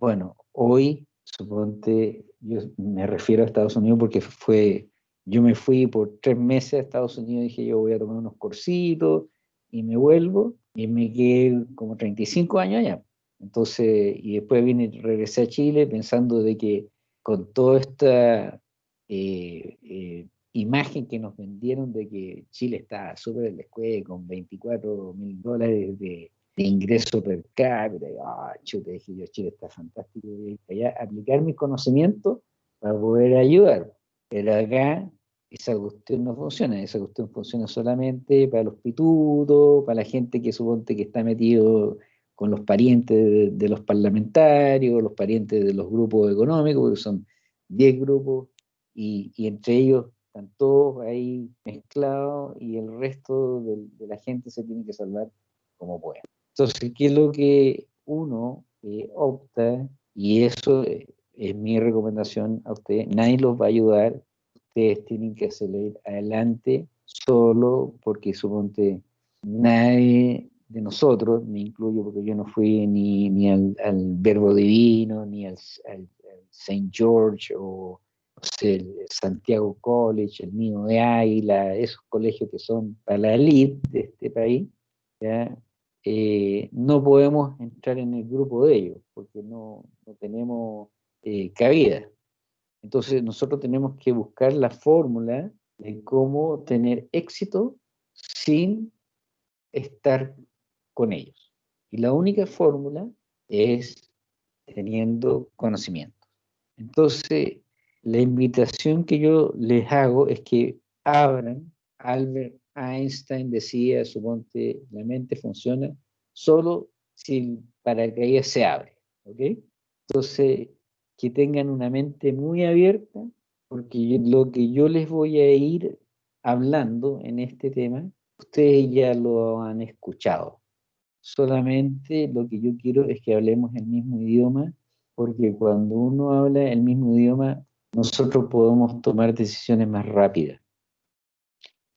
bueno, hoy, suponte, yo me refiero a Estados Unidos porque fue, yo me fui por tres meses a Estados Unidos, dije yo voy a tomar unos cursitos y me vuelvo, y me quedé como 35 años allá. Entonces, y después vine, regresé a Chile pensando de que con toda esta eh, eh, imagen que nos vendieron de que Chile está súper en la escuela con 24 mil dólares de, de ingreso per cápita, ah, chute, dije yo, Chile está fantástico, y allá aplicar mis conocimientos para poder ayudar. Pero acá esa cuestión no funciona, esa cuestión funciona solamente para los pitutos, para la gente que suponte que está metido con los parientes de, los parlamentarios, los parientes de los grupos económicos, porque son 10 grupos, y, entre ellos están todos ahí mezclados y el resto de, de la gente se tiene que salvar como pueda. Entonces, ¿qué es lo que uno eh, opta? Y eso eh, es mi recomendación a ustedes. Nadie los va a ayudar. Ustedes tienen que salir adelante solo porque suponte nadie de nosotros, me incluyo porque yo no fui ni, ni al, al Verbo Divino, ni al, al, al St. George o el Santiago College, el mío de Águila, esos colegios que son para la elite de este país, ¿ya? Eh, no podemos entrar en el grupo de ellos, porque no, no tenemos eh, cabida. Entonces nosotros tenemos que buscar la fórmula de cómo tener éxito sin estar con ellos. Y la única fórmula es teniendo conocimiento. Entonces, la invitación que yo les hago es que abran. Albert Einstein decía, suponte, la mente funciona solo si el paracaídas se abre. ¿ok? Entonces, que tengan una mente muy abierta, porque lo que yo les voy a ir hablando en este tema, ustedes ya lo han escuchado. Solamente lo que yo quiero es que hablemos el mismo idioma, porque cuando uno habla el mismo idioma, nosotros podemos tomar decisiones más rápidas.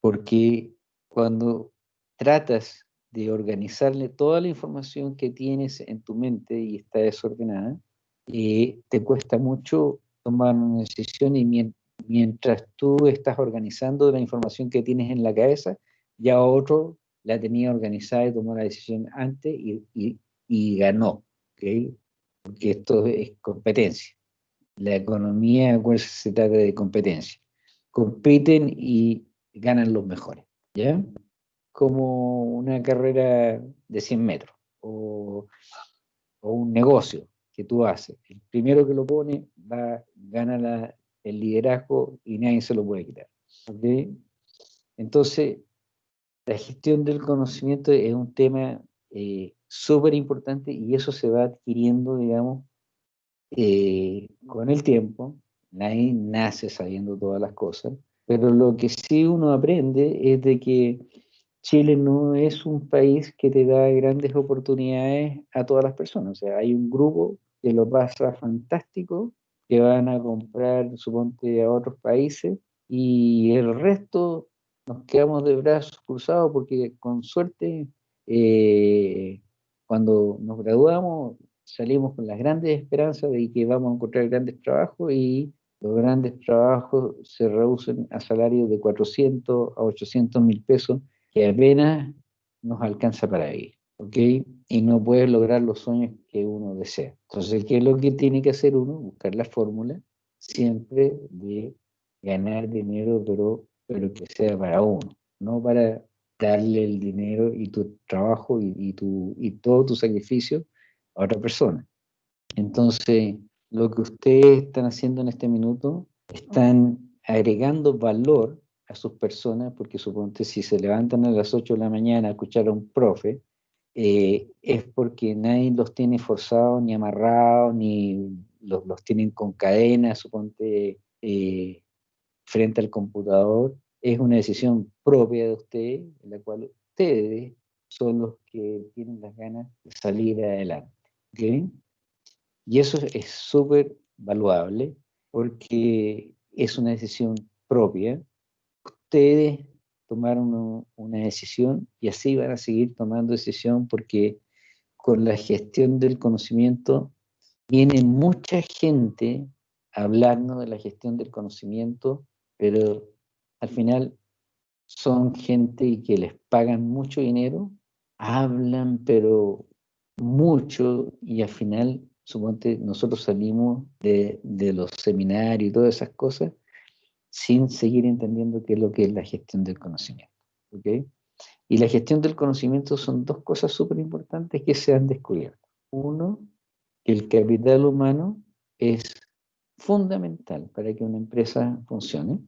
Porque cuando tratas de organizarle toda la información que tienes en tu mente y está desordenada, eh, te cuesta mucho tomar una decisión y mien- mientras tú estás organizando la información que tienes en la cabeza, ya otro la tenía organizada y tomó la decisión antes y, y- y ganó, ¿ok? Porque esto es competencia. La economía, acuérdense, se trata de competencia. Compiten y ganan los mejores, ¿ya? Como una carrera de 100 metros o, o un negocio que tú haces. El primero que lo pone va, gana la- el liderazgo y nadie se lo puede quitar. ¿ok? Entonces, la gestión del conocimiento es un tema eh, súper importante y eso se va adquiriendo, digamos, eh, con el tiempo. Nadie nace sabiendo todas las cosas, pero lo que sí uno aprende es de que Chile no es un país que te da grandes oportunidades a todas las personas. O sea, hay un grupo que lo pasa fantástico, que van a comprar, suponte, a otros países, y el resto nos quedamos de brazos cruzados porque con suerte, eh, cuando nos graduamos, salimos con las grandes esperanzas de que vamos a encontrar grandes trabajos y los grandes trabajos se reducen a salarios de 400 a 800 mil pesos que apenas nos alcanza para vivir, ¿ok? Y no puedes lograr los sueños que uno desea. Entonces, ¿qué es lo que tiene que hacer uno? Buscar la fórmula siempre de ganar dinero, pero, pero que sea para uno, no para darle el dinero y tu trabajo y, tu, y todo tu sacrificio a otra persona. Entonces, lo que ustedes están haciendo en este minuto, están agregando valor a sus personas, porque suponte si se levantan a las 8 de la mañana a escuchar a un profe, eh, es porque nadie los tiene forzados, ni amarrados, ni los, los tienen con cadenas, suponte, eh, frente al computador, es una decisión propia de ustedes, en la cual ustedes son los que tienen las ganas de salir adelante. Y eso es súper valuable porque es una decisión propia. Ustedes tomaron una decisión y así van a seguir tomando decisión porque con la gestión del conocimiento viene mucha gente a hablarnos de la gestión del conocimiento, pero al final son gente que les pagan mucho dinero, hablan pero mucho y al final, suponte, nosotros salimos de, de los seminarios y todas esas cosas sin seguir entendiendo qué es lo que es la gestión del conocimiento. ¿ok? Y la gestión del conocimiento son dos cosas súper importantes que se han descubierto. Uno, que el capital humano es fundamental para que una empresa funcione.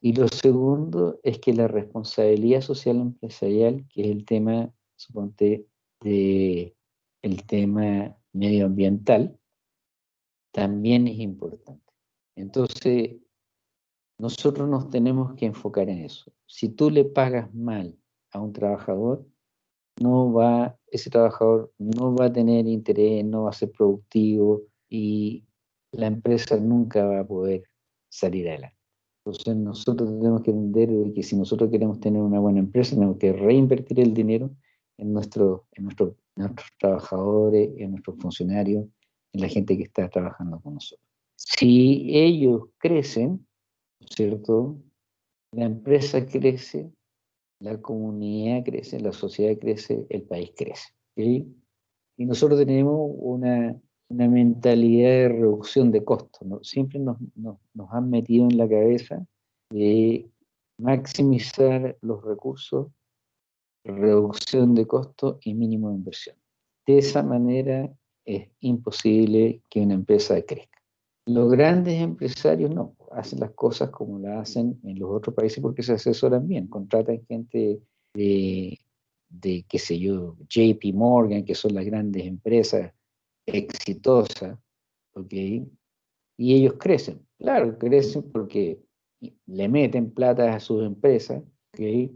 Y lo segundo es que la responsabilidad social empresarial, que es el tema, suponte, de el tema medioambiental, también es importante. Entonces, nosotros nos tenemos que enfocar en eso. Si tú le pagas mal a un trabajador, no va, ese trabajador no va a tener interés, no va a ser productivo y la empresa nunca va a poder salir adelante. Entonces nosotros tenemos que entender que si nosotros queremos tener una buena empresa, tenemos que reinvertir el dinero en, nuestro, en, nuestro, nuestros trabajadores, en nuestros funcionarios, en la gente que está trabajando con nosotros. Si ellos crecen, ¿cierto? La empresa crece, la comunidad crece, la sociedad crece, el país crece. Y nosotros tenemos una, una mentalidad de reducción de costos. ¿no? Siempre nos, nos, han metido en la cabeza de maximizar los recursos, reducción de costos y mínimo de inversión. De esa manera es imposible que una empresa crezca. Los grandes empresarios no, hacen las cosas como las hacen en los otros países porque se asesoran bien, contratan gente de, de qué sé yo, JP Morgan, que son las grandes empresas exitosa, ¿ok? Y ellos crecen, claro, crecen porque le meten plata a sus empresas, ¿ok?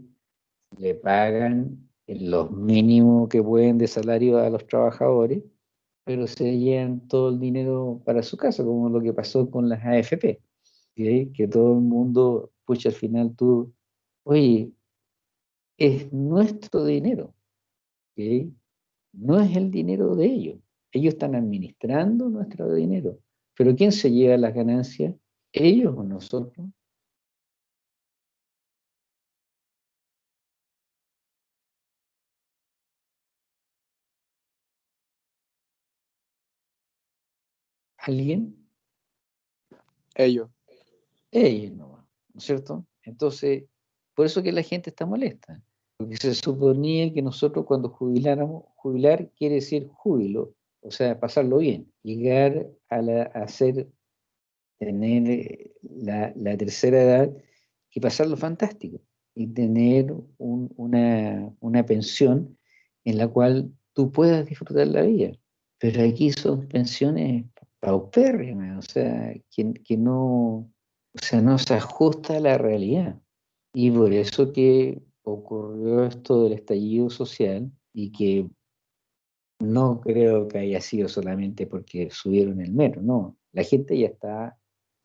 Le pagan los mínimos que pueden de salario a los trabajadores, pero se llevan todo el dinero para su casa, como lo que pasó con las AFP, ¿ok? que todo el mundo, pucha, al final tú, oye, es nuestro dinero, ¿ok? no es el dinero de ellos. Ellos están administrando nuestro dinero. Pero ¿quién se lleva las ganancias? ¿Ellos o nosotros? ¿Alguien? Ellos. Ellos no, ¿no es cierto? Entonces, por eso que la gente está molesta. Porque se suponía que nosotros cuando jubiláramos, jubilar quiere decir júbilo, o sea, pasarlo bien, llegar a, la, a ser, tener la, la, tercera edad y pasarlo fantástico, y tener un, una, una pensión en la cual tú puedas disfrutar la vida. Pero aquí son pensiones paupérrimas, o sea, que, que no, o sea, no se ajusta a la realidad. Y por eso que ocurrió esto del estallido social y que no creo que haya sido solamente porque subieron el metro, no. La gente ya está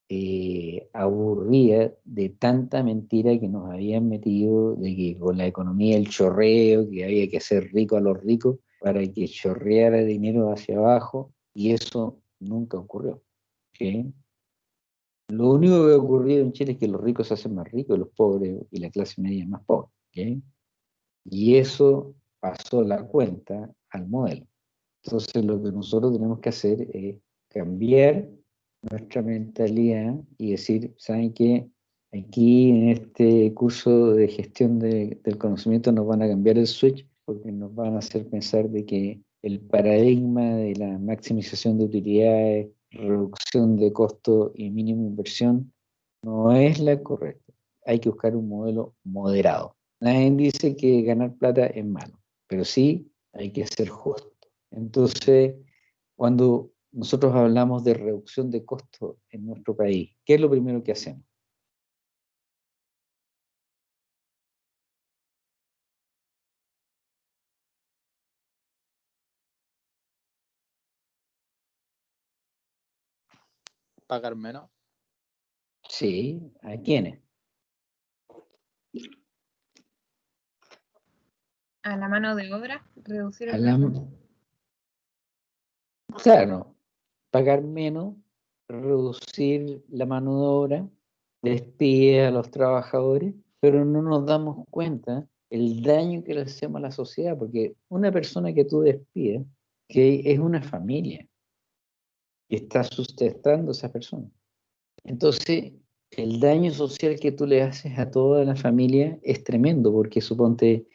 eh, aburrida de tanta mentira que nos habían metido, de que con la economía el chorreo, que había que hacer rico a los ricos para que chorreara dinero hacia abajo, y eso nunca ocurrió. ¿okay? Lo único que ha ocurrido en Chile es que los ricos se hacen más ricos, los pobres y la clase media más pobre. Y eso pasó la cuenta al modelo. Entonces lo que nosotros tenemos que hacer es cambiar nuestra mentalidad y decir, ¿saben qué? Aquí en este curso de gestión de, del conocimiento nos van a cambiar el switch porque nos van a hacer pensar de que el paradigma de la maximización de utilidades, reducción de costo y mínima inversión no es la correcta. Hay que buscar un modelo moderado. Nadie dice que ganar plata es malo, pero sí hay que ser justo. Entonces, cuando nosotros hablamos de reducción de costos en nuestro país, ¿qué es lo primero que hacemos? pagar menos. Sí, ¿a quiénes? A la mano de obra, reducir el la-. Claro, pagar menos, reducir la mano de obra, despide a los trabajadores, pero no nos damos cuenta el daño que le hacemos a la sociedad, porque una persona que tú despides, que es una familia, y está sustentando a esa persona. Entonces, el daño social que tú le haces a toda la familia es tremendo, porque suponte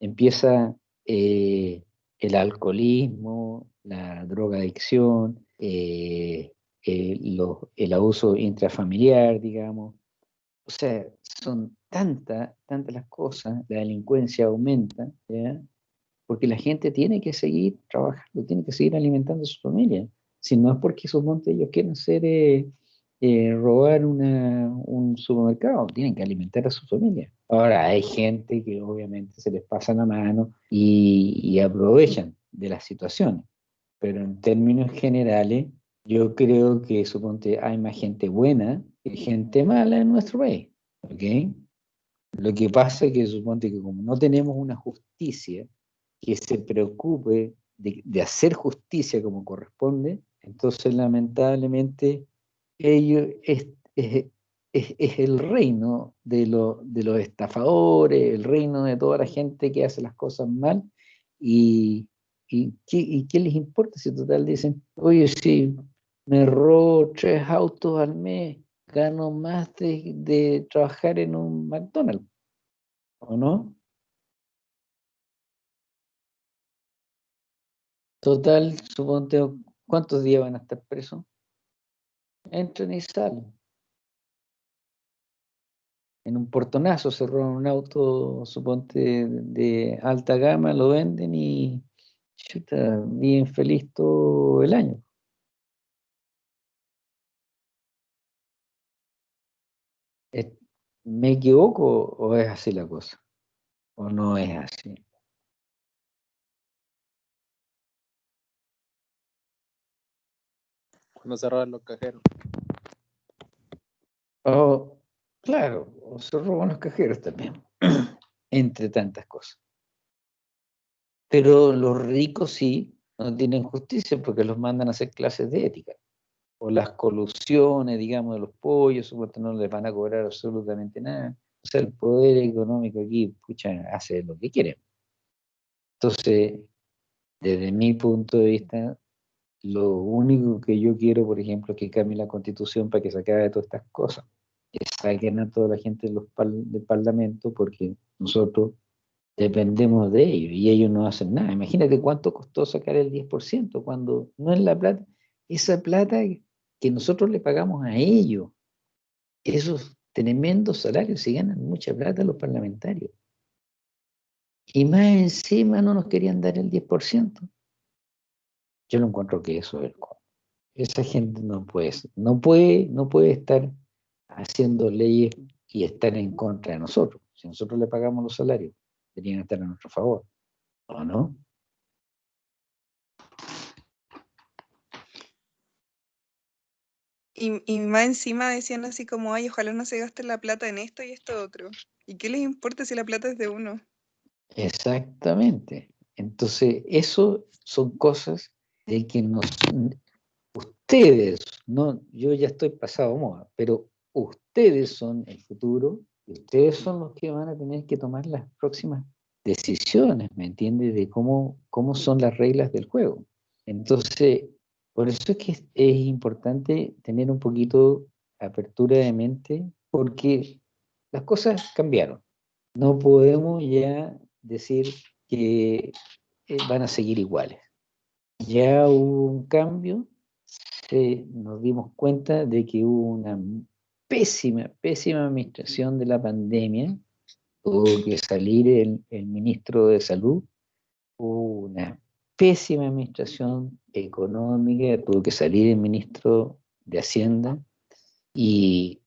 empieza eh, el alcoholismo, la drogadicción, eh, el abuso intrafamiliar, digamos. O sea, son tantas, tantas las cosas, la delincuencia aumenta, ¿ya? porque la gente tiene que seguir trabajando, tiene que seguir alimentando a su familia. Si no es porque suponte ellos quieren ser, eh, eh, robar una- un supermercado, tienen que alimentar a su familia. Ahora, hay gente que obviamente se les pasa la mano y, y aprovechan de las situaciones, pero en términos generales, yo creo que suponte hay más gente buena que gente mala en nuestro país, ¿ok? Lo que pasa es que suponte que como no tenemos una justicia que se preocupe de, de hacer justicia como corresponde, entonces lamentablemente ellos es, es- es- el reino de, lo- de los estafadores, el reino de toda la gente que hace las cosas mal y, y, ¿qué, y qué les importa si total dicen, oye, si me robo tres autos al mes, gano más de, de trabajar en un McDonald's, ¿o no? Total, suponte, ¿cuántos días van a estar presos? Entran y salen. En un portonazo se roban un auto, suponte, de alta gama, lo venden y chuta, viven feliz todo el año. ¿Me equivoco o es así la cosa? ¿O no es así? Se roban los cajeros. O, claro, o se roban los cajeros también, (clears throat) entre tantas cosas. Pero los ricos sí no tienen justicia porque los mandan a hacer clases de ética. O las colusiones, digamos, de los pollos, supuesto no les van a cobrar absolutamente nada. O sea, el poder económico aquí, pucha, hace lo que quiere. Entonces, desde mi punto de vista, lo único que yo quiero, por ejemplo, es que cambie la constitución para que se acabe todas estas cosas. Que saquen a toda la gente de del parlamento porque nosotros dependemos de ellos y ellos no hacen nada. Imagínate cuánto costó sacar el 10% cuando no es la plata, esa plata que nosotros le pagamos a ellos, esos tremendos salarios, se ganan mucha plata los parlamentarios. Y más encima no nos querían dar el 10%. Yo no encuentro que eso es el. Esa gente no puede, no puede, no puede estar haciendo leyes y estar en contra de nosotros. Si nosotros le pagamos los salarios, deberían estar a nuestro favor. ¿O no? Y, y más encima decían así como, ay, ojalá no se gaste la plata en esto y esto otro. ¿Y qué les importa si la plata es de uno? Exactamente. Entonces, eso son cosas de que nos, ustedes, no, yo ya estoy pasado moda, pero ustedes son el futuro y ustedes son los que van a tener que tomar las próximas decisiones, ¿me entiendes? De cómo, cómo son las reglas del juego. Entonces, por eso es que es, es importante tener un poquito apertura de mente, porque las cosas cambiaron. No podemos ya decir que eh, van a seguir iguales. Ya hubo un cambio, se- nos dimos cuenta de que hubo una pésima, pésima administración de la pandemia, tuvo que salir el, el ministro de salud, hubo una pésima administración económica, tuvo que salir el ministro de Hacienda. Y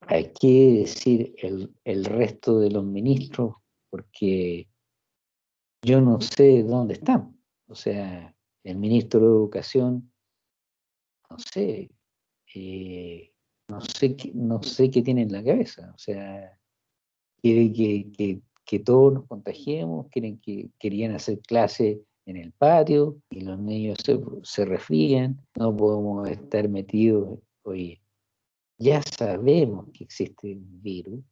hay que decir el, el resto de los ministros porque yo no sé dónde están. O sea, el ministro de Educación, no sé, eh, no, sé no sé qué tiene en la cabeza. O sea, quiere que, todos nos contagiemos, quieren que, querían hacer clase en el patio y los niños se, se no podemos estar metidos. Oye, ya sabemos que existe un virus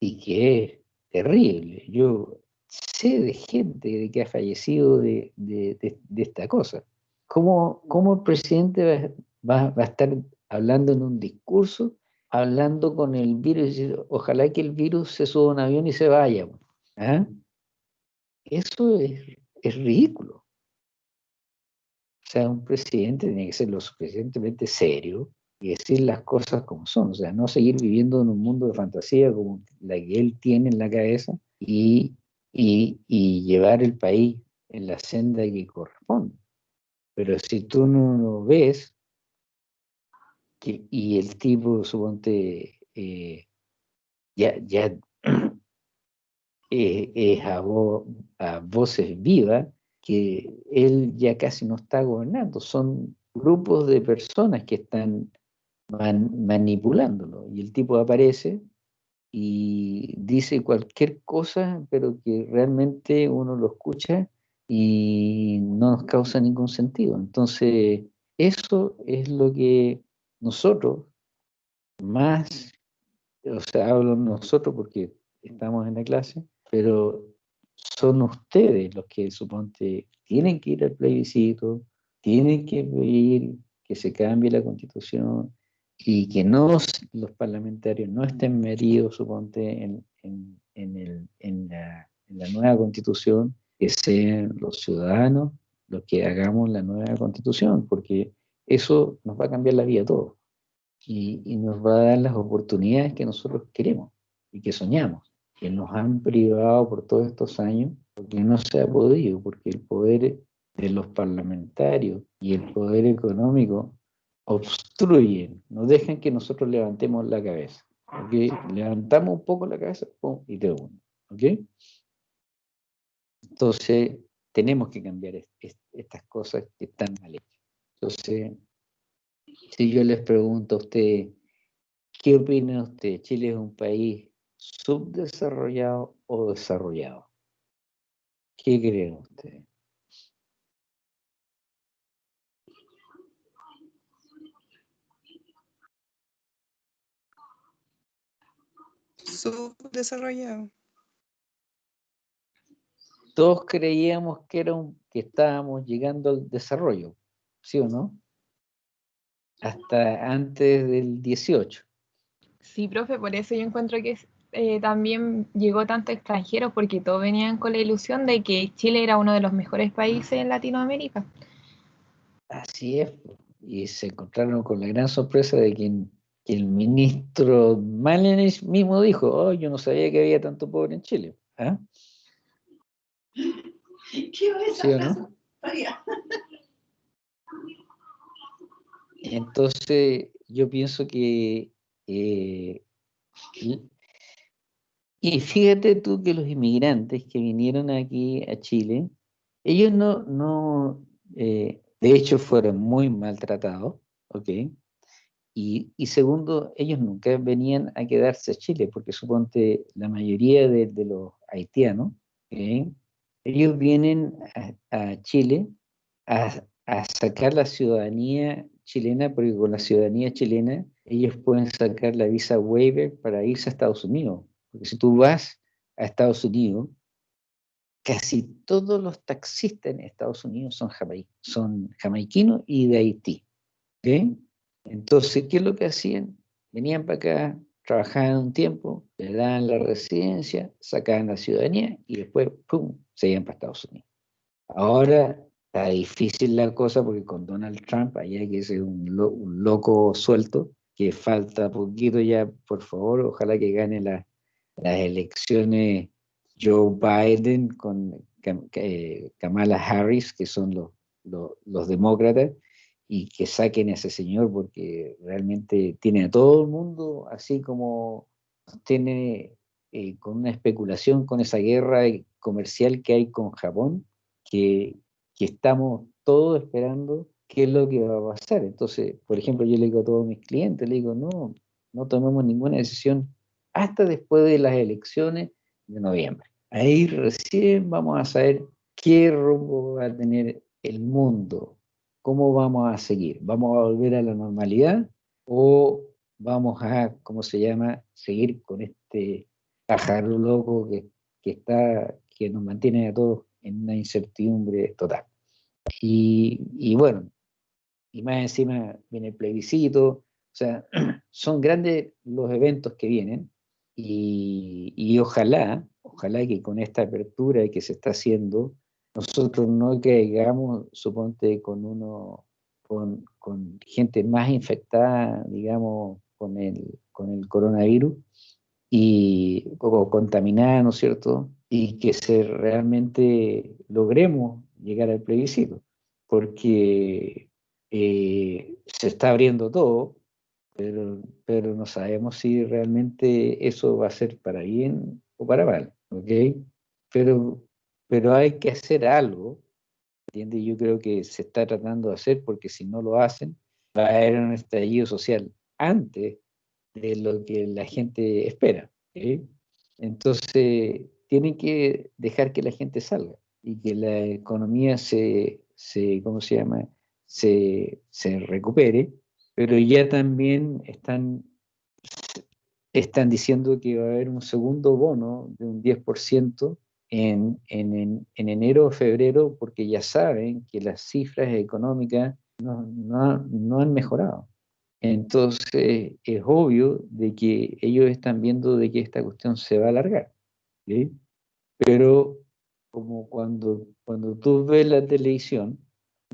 y que es terrible. Yo sé de gente de que ha fallecido de, de, de, esta cosa. ¿Cómo, ¿Cómo, el presidente va, va, va, a estar hablando en un discurso, hablando con el virus y ojalá que el virus se suba a un avión y se vaya? ¿Ah? Eso es, es ridículo. O sea, un presidente tiene que ser lo suficientemente serio y decir las cosas como son, o sea, no seguir viviendo en un mundo de fantasía como la que él tiene en la cabeza y, y, llevar el país en la senda que corresponde. Pero si tú no lo ves, y el tipo, suponte, eh, ya, ya (clears throat) eh, es a, vo, a voces vivas, que él ya casi no está gobernando, son grupos de personas que están man, manipulándolo. Y el tipo aparece y dice cualquier cosa, pero que realmente uno lo escucha y no nos causa ningún sentido. Entonces, eso es lo que nosotros más, o sea, hablo nosotros porque estamos en la clase, pero son ustedes los que suponte tienen que ir al plebiscito, tienen que pedir que se cambie la constitución y que no los parlamentarios no estén metidos, suponte, en, en, en, el, en, la, la nueva constitución, que sean los ciudadanos los que hagamos la nueva constitución, porque eso nos va a cambiar la vida a todos y, y, nos va a dar las oportunidades que nosotros queremos y que soñamos, que nos han privado por todos estos años, porque no se ha podido, porque el poder de los parlamentarios y el poder económico obstruyen, no dejan que nosotros levantemos la cabeza. Levantamos un poco la cabeza y te uno. ¿okay? Entonces, tenemos que cambiar est est estas cosas que están mal hechas. Entonces, si yo les pregunto a usted, ¿qué opina usted? ¿Chile es un país subdesarrollado o desarrollado? ¿Qué creen ustedes? Subdesarrollado. Todos creíamos que, era un, que estábamos llegando al desarrollo, ¿sí o no? Hasta antes del 18. Sí, profe, por eso yo encuentro que eh, también llegó tanto extranjeros, porque todos venían con la ilusión de que Chile era uno de los mejores países en Latinoamérica. Así es, y se encontraron con la gran sorpresa de que, que el ministro Malenis mismo dijo, oh, yo no sabía que había tanto pobre en Chile. ¿Ah? (laughs) ¿Qué va esa ¿Sí no? Entonces, yo pienso que... Eh, y, y, fíjate tú que los inmigrantes que vinieron aquí a Chile, ellos no, no eh, de hecho fueron muy maltratados, ¿ok? Y, segundo, ellos nunca venían a quedarse a Chile, porque suponte la mayoría de, los haitianos, ¿okay? ellos vienen a, Chile a, sacar la ciudadanía chilena, porque con la ciudadanía chilena ellos pueden sacar la visa waiver para irse a Estados Unidos. Porque si tú vas a Estados Unidos, casi todos los taxistas en Estados Unidos son, jamai son jamaiquinos y de Haití. ¿okay? Entonces, ¿qué es lo que hacían? Venían para acá, trabajaban un tiempo, le daban la residencia, sacaban la ciudadanía y después, ¡pum!, se iban para Estados Unidos. Ahora está difícil la cosa porque con Donald Trump, allá que es un, lo, un loco suelto, que falta poquito ya, por favor, ojalá que gane la, las elecciones Joe Biden con eh, Kamala Harris, que son los, los, los, demócratas, y que saquen a ese señor porque realmente tiene a todo el mundo así como tiene eh, con una especulación con esa guerra comercial que hay con Japón, que, que estamos todos esperando qué es lo que va a pasar. Entonces, por ejemplo, yo le digo a todos mis clientes, le digo, no, no tomemos ninguna decisión hasta después de las elecciones de noviembre. Ahí recién vamos a saber qué rumbo va a tener el mundo, cómo vamos a seguir. ¿Vamos a volver a la normalidad o vamos a, ¿cómo se llama?, seguir con este pájaro loco que, que está, que nos mantiene a todos en una incertidumbre total. Y, y bueno, y más encima viene el plebiscito, o sea, (clears throat) son grandes los eventos que vienen y, y ojalá, ojalá que con esta apertura que se está haciendo, nosotros no caigamos, suponte, con uno, con, con gente más infectada, digamos, con el, con el coronavirus y o contaminada, ¿no es cierto? Y que se realmente logremos llegar al plebiscito, porque eh, se está abriendo todo, pero, pero no sabemos si realmente eso va a ser para bien o para mal, ¿ok? Pero, pero hay que hacer algo, ¿entiendes? Yo creo que se está tratando de hacer, porque si no lo hacen, va a haber un estallido social antes de lo que la gente espera. Entonces, tienen que dejar que la gente salga y que la economía se, se ¿cómo se llama? Se, se recupere, pero ya también están, están diciendo que va a haber un segundo bono de un 10% en, en, en, en enero o febrero, porque ya saben que las cifras económicas no, no, no han mejorado. Entonces es obvio de que ellos están viendo de que esta cuestión se va a alargar. ¿sí? Pero como cuando, cuando tú ves la televisión,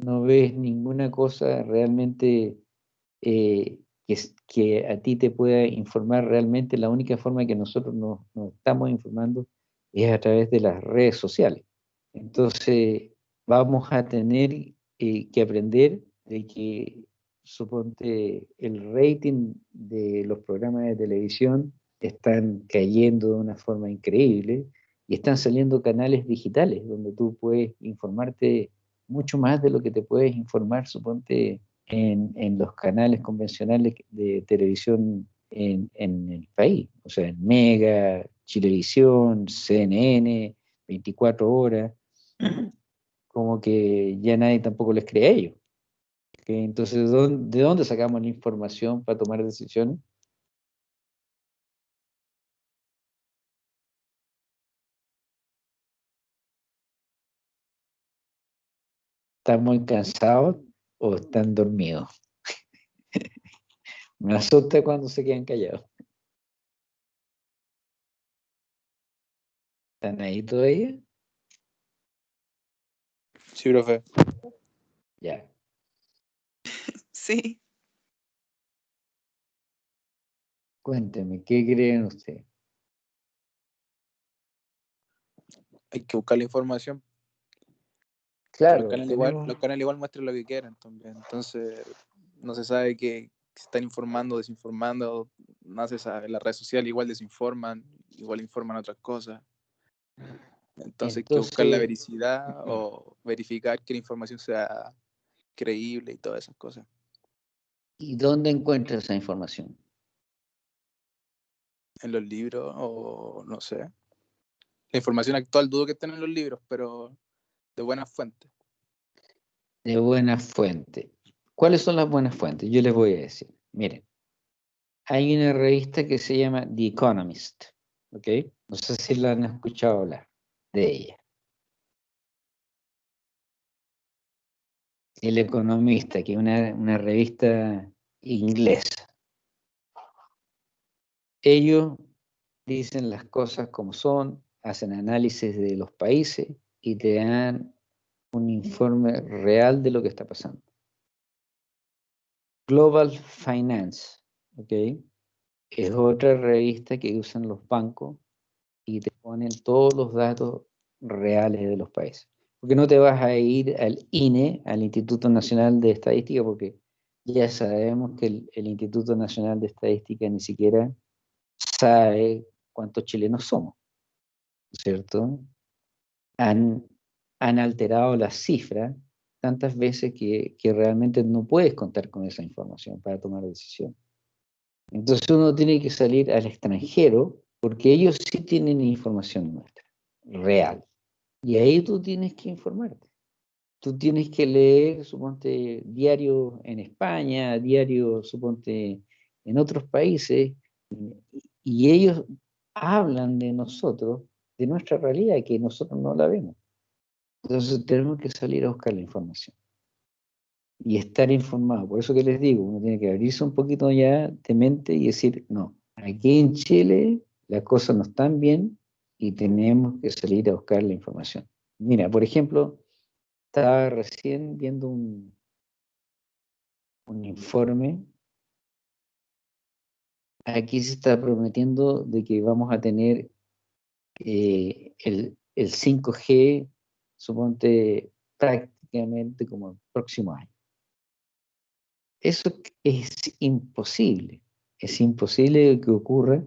no ves ninguna cosa realmente eh, que, que, a ti te pueda informar realmente. La única forma que nosotros nos, nos estamos informando es a través de las redes sociales. Entonces vamos a tener eh, que aprender de que suponte el rating de los programas de televisión están cayendo de una forma increíble y están saliendo canales digitales donde tú puedes informarte mucho más de lo que te puedes informar, suponte, en, en los canales convencionales de televisión en, en, el país, o sea, en Mega, Chilevisión, CNN, 24 horas, como que ya nadie tampoco les cree a ellos. Entonces, ¿de dónde sacamos la información para tomar decisiones? ¿Están muy cansados o están dormidos? (laughs) Me asusta cuando se quedan callados. ¿Están ahí todavía? Sí, profe. Ya. (laughs) Sí. Cuénteme, ¿qué creen ustedes? Hay que buscar la información. Claro, los, canales igual, los canales igual muestran lo que quieran también. Entonces, no se sabe que se están informando, desinformando, no se sabe. Las redes sociales igual desinforman, igual informan otras cosas. Entonces, hay que buscar la vericidad o verificar que la información sea creíble y todas esas cosas. ¿Y dónde encuentra esa información? En los libros o no sé. La información actual dudo que estén en los libros, pero de buenas fuentes. De buenas fuentes. ¿Cuáles son las buenas fuentes? Yo les voy a decir. Miren, hay una revista que se llama The Economist, ¿ok? No sé si la han escuchado hablar de ella. El Economista, que es una, una revista inglesa. Ellos dicen las cosas como son, hacen análisis de los países y te dan un informe real de lo que está pasando. Global Finance, ¿ok? Es otra revista que usan los bancos y te ponen todos los datos reales de los países. Porque no te vas a ir al INE, al Instituto Nacional de Estadística, porque ya sabemos que el, el Instituto Nacional de Estadística ni siquiera sabe cuántos chilenos somos, ¿cierto? Han, han alterado las cifras tantas veces que, que realmente no puedes contar con esa información para tomar decisiones. Entonces uno tiene que salir al extranjero porque ellos sí tienen información nuestra, real. Y ahí tú tienes que informarte. Tú tienes que leer, suponte, diario en España, diario, suponte, en otros países, y ellos hablan de nosotros, de nuestra realidad, que nosotros no la vemos. Entonces tenemos que salir a buscar la información y estar informado. Por eso que les digo, uno tiene que abrirse un poquito ya de mente y decir, no, aquí en Chile las cosas no están bien y tenemos que salir a buscar la información. Mira, por ejemplo, estaba recién viendo un, un informe. Aquí se está prometiendo de que vamos a tener eh, el, el 5G suponte prácticamente como el próximo año. Eso es imposible, es imposible que ocurra,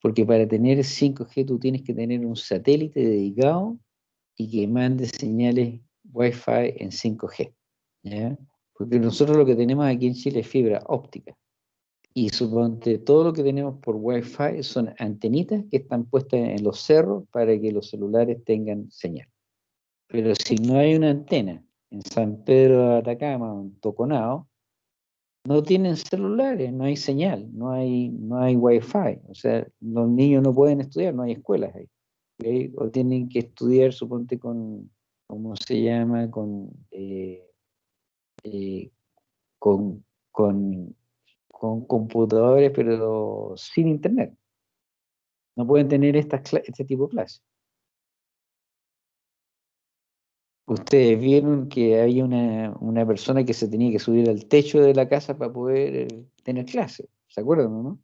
porque para tener 5G tú tienes que tener un satélite dedicado y que mande señales Wi-Fi en 5G. ¿ya? Porque nosotros lo que tenemos aquí en Chile es fibra óptica. Y suponte, todo lo que tenemos por Wi-Fi son antenitas que están puestas en los cerros para que los celulares tengan señal. Pero si no hay una antena en San Pedro de Atacama o en Toconao, no tienen celulares, no hay señal, no hay, no hay wifi. O sea, los niños no pueden estudiar, no hay escuelas ahí. O tienen que estudiar, suponte, con, ¿cómo se llama? Con, eh, eh, con, con, computadores, pero sin internet. No pueden tener este tipo de clases. Ustedes vieron que había una, una, persona que se tenía que subir al techo de la casa para poder eh, tener clase. ¿Se acuerdan, no?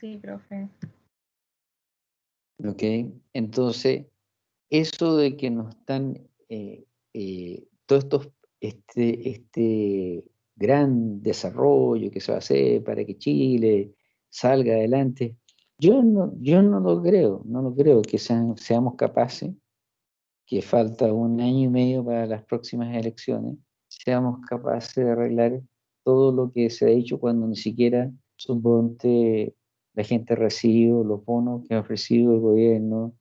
Sí, profe. Ok, entonces, eso de que nos están, eh, eh, todos estos, este, este gran desarrollo que se va a hacer para que Chile salga adelante, yo no, yo no lo creo, no lo creo que seamos capaces, que falta un año y medio para las próximas elecciones, seamos capaces de arreglar todo lo que se ha dicho cuando ni siquiera, suponte, la gente recibe los bonos que ha ofrecido el gobierno,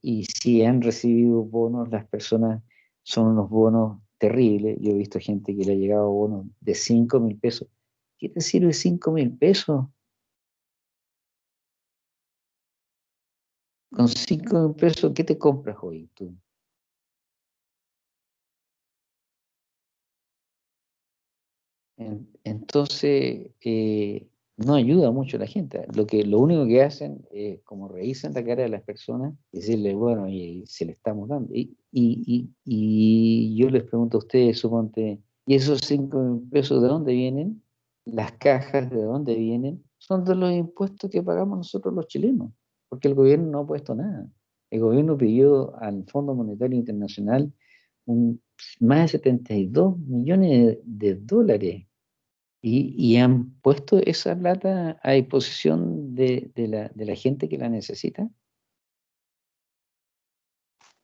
y si han recibido bonos, las personas son unos bonos terribles. Yo he visto gente que le ha llegado bonos de 5 mil pesos. ¿Qué te sirve 5 mil pesos? Con 5 pesos, ¿qué te compras hoy tú? Entonces, eh, no ayuda mucho a la gente. Lo, que, lo único que hacen es como revisan la cara de las personas y decirle, bueno, y, se le estamos dando. Y, y, y, yo les pregunto a ustedes, suponte, ¿y esos 5 pesos de dónde vienen? Las cajas de dónde vienen? Son de los impuestos que pagamos nosotros los chilenos porque el gobierno no ha puesto nada. El gobierno pidió al Fondo Monetario Internacional un, más de 72 millones de, dólares y, han puesto esa plata a disposición de, la, gente que la necesita.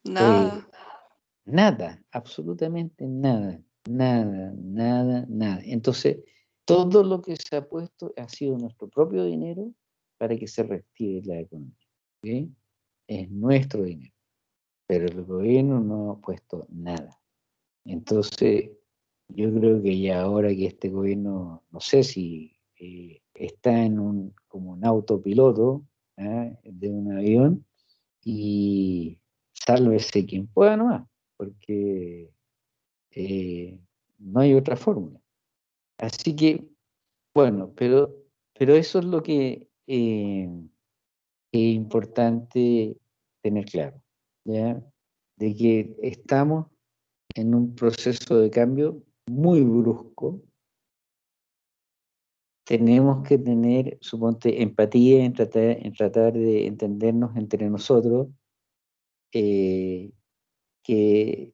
Nada. Eh, nada, absolutamente nada, nada, nada, nada. Entonces, todo lo que se ha puesto ha sido nuestro propio dinero para que se reactive la economía. Es nuestro dinero, pero el gobierno no ha puesto nada. Entonces, yo creo que ya ahora que este gobierno, no sé si eh, está en un, como un autopiloto ¿ah? de un avión y sálvese quien pueda nomás, porque eh, no hay otra fórmula. Así que, bueno, pero, pero eso es lo que eh, es importante tener claro, ¿ya? de que estamos en un proceso de cambio muy brusco. Tenemos que tener, suponte, empatía en tratar, en tratar de entendernos entre nosotros, eh, que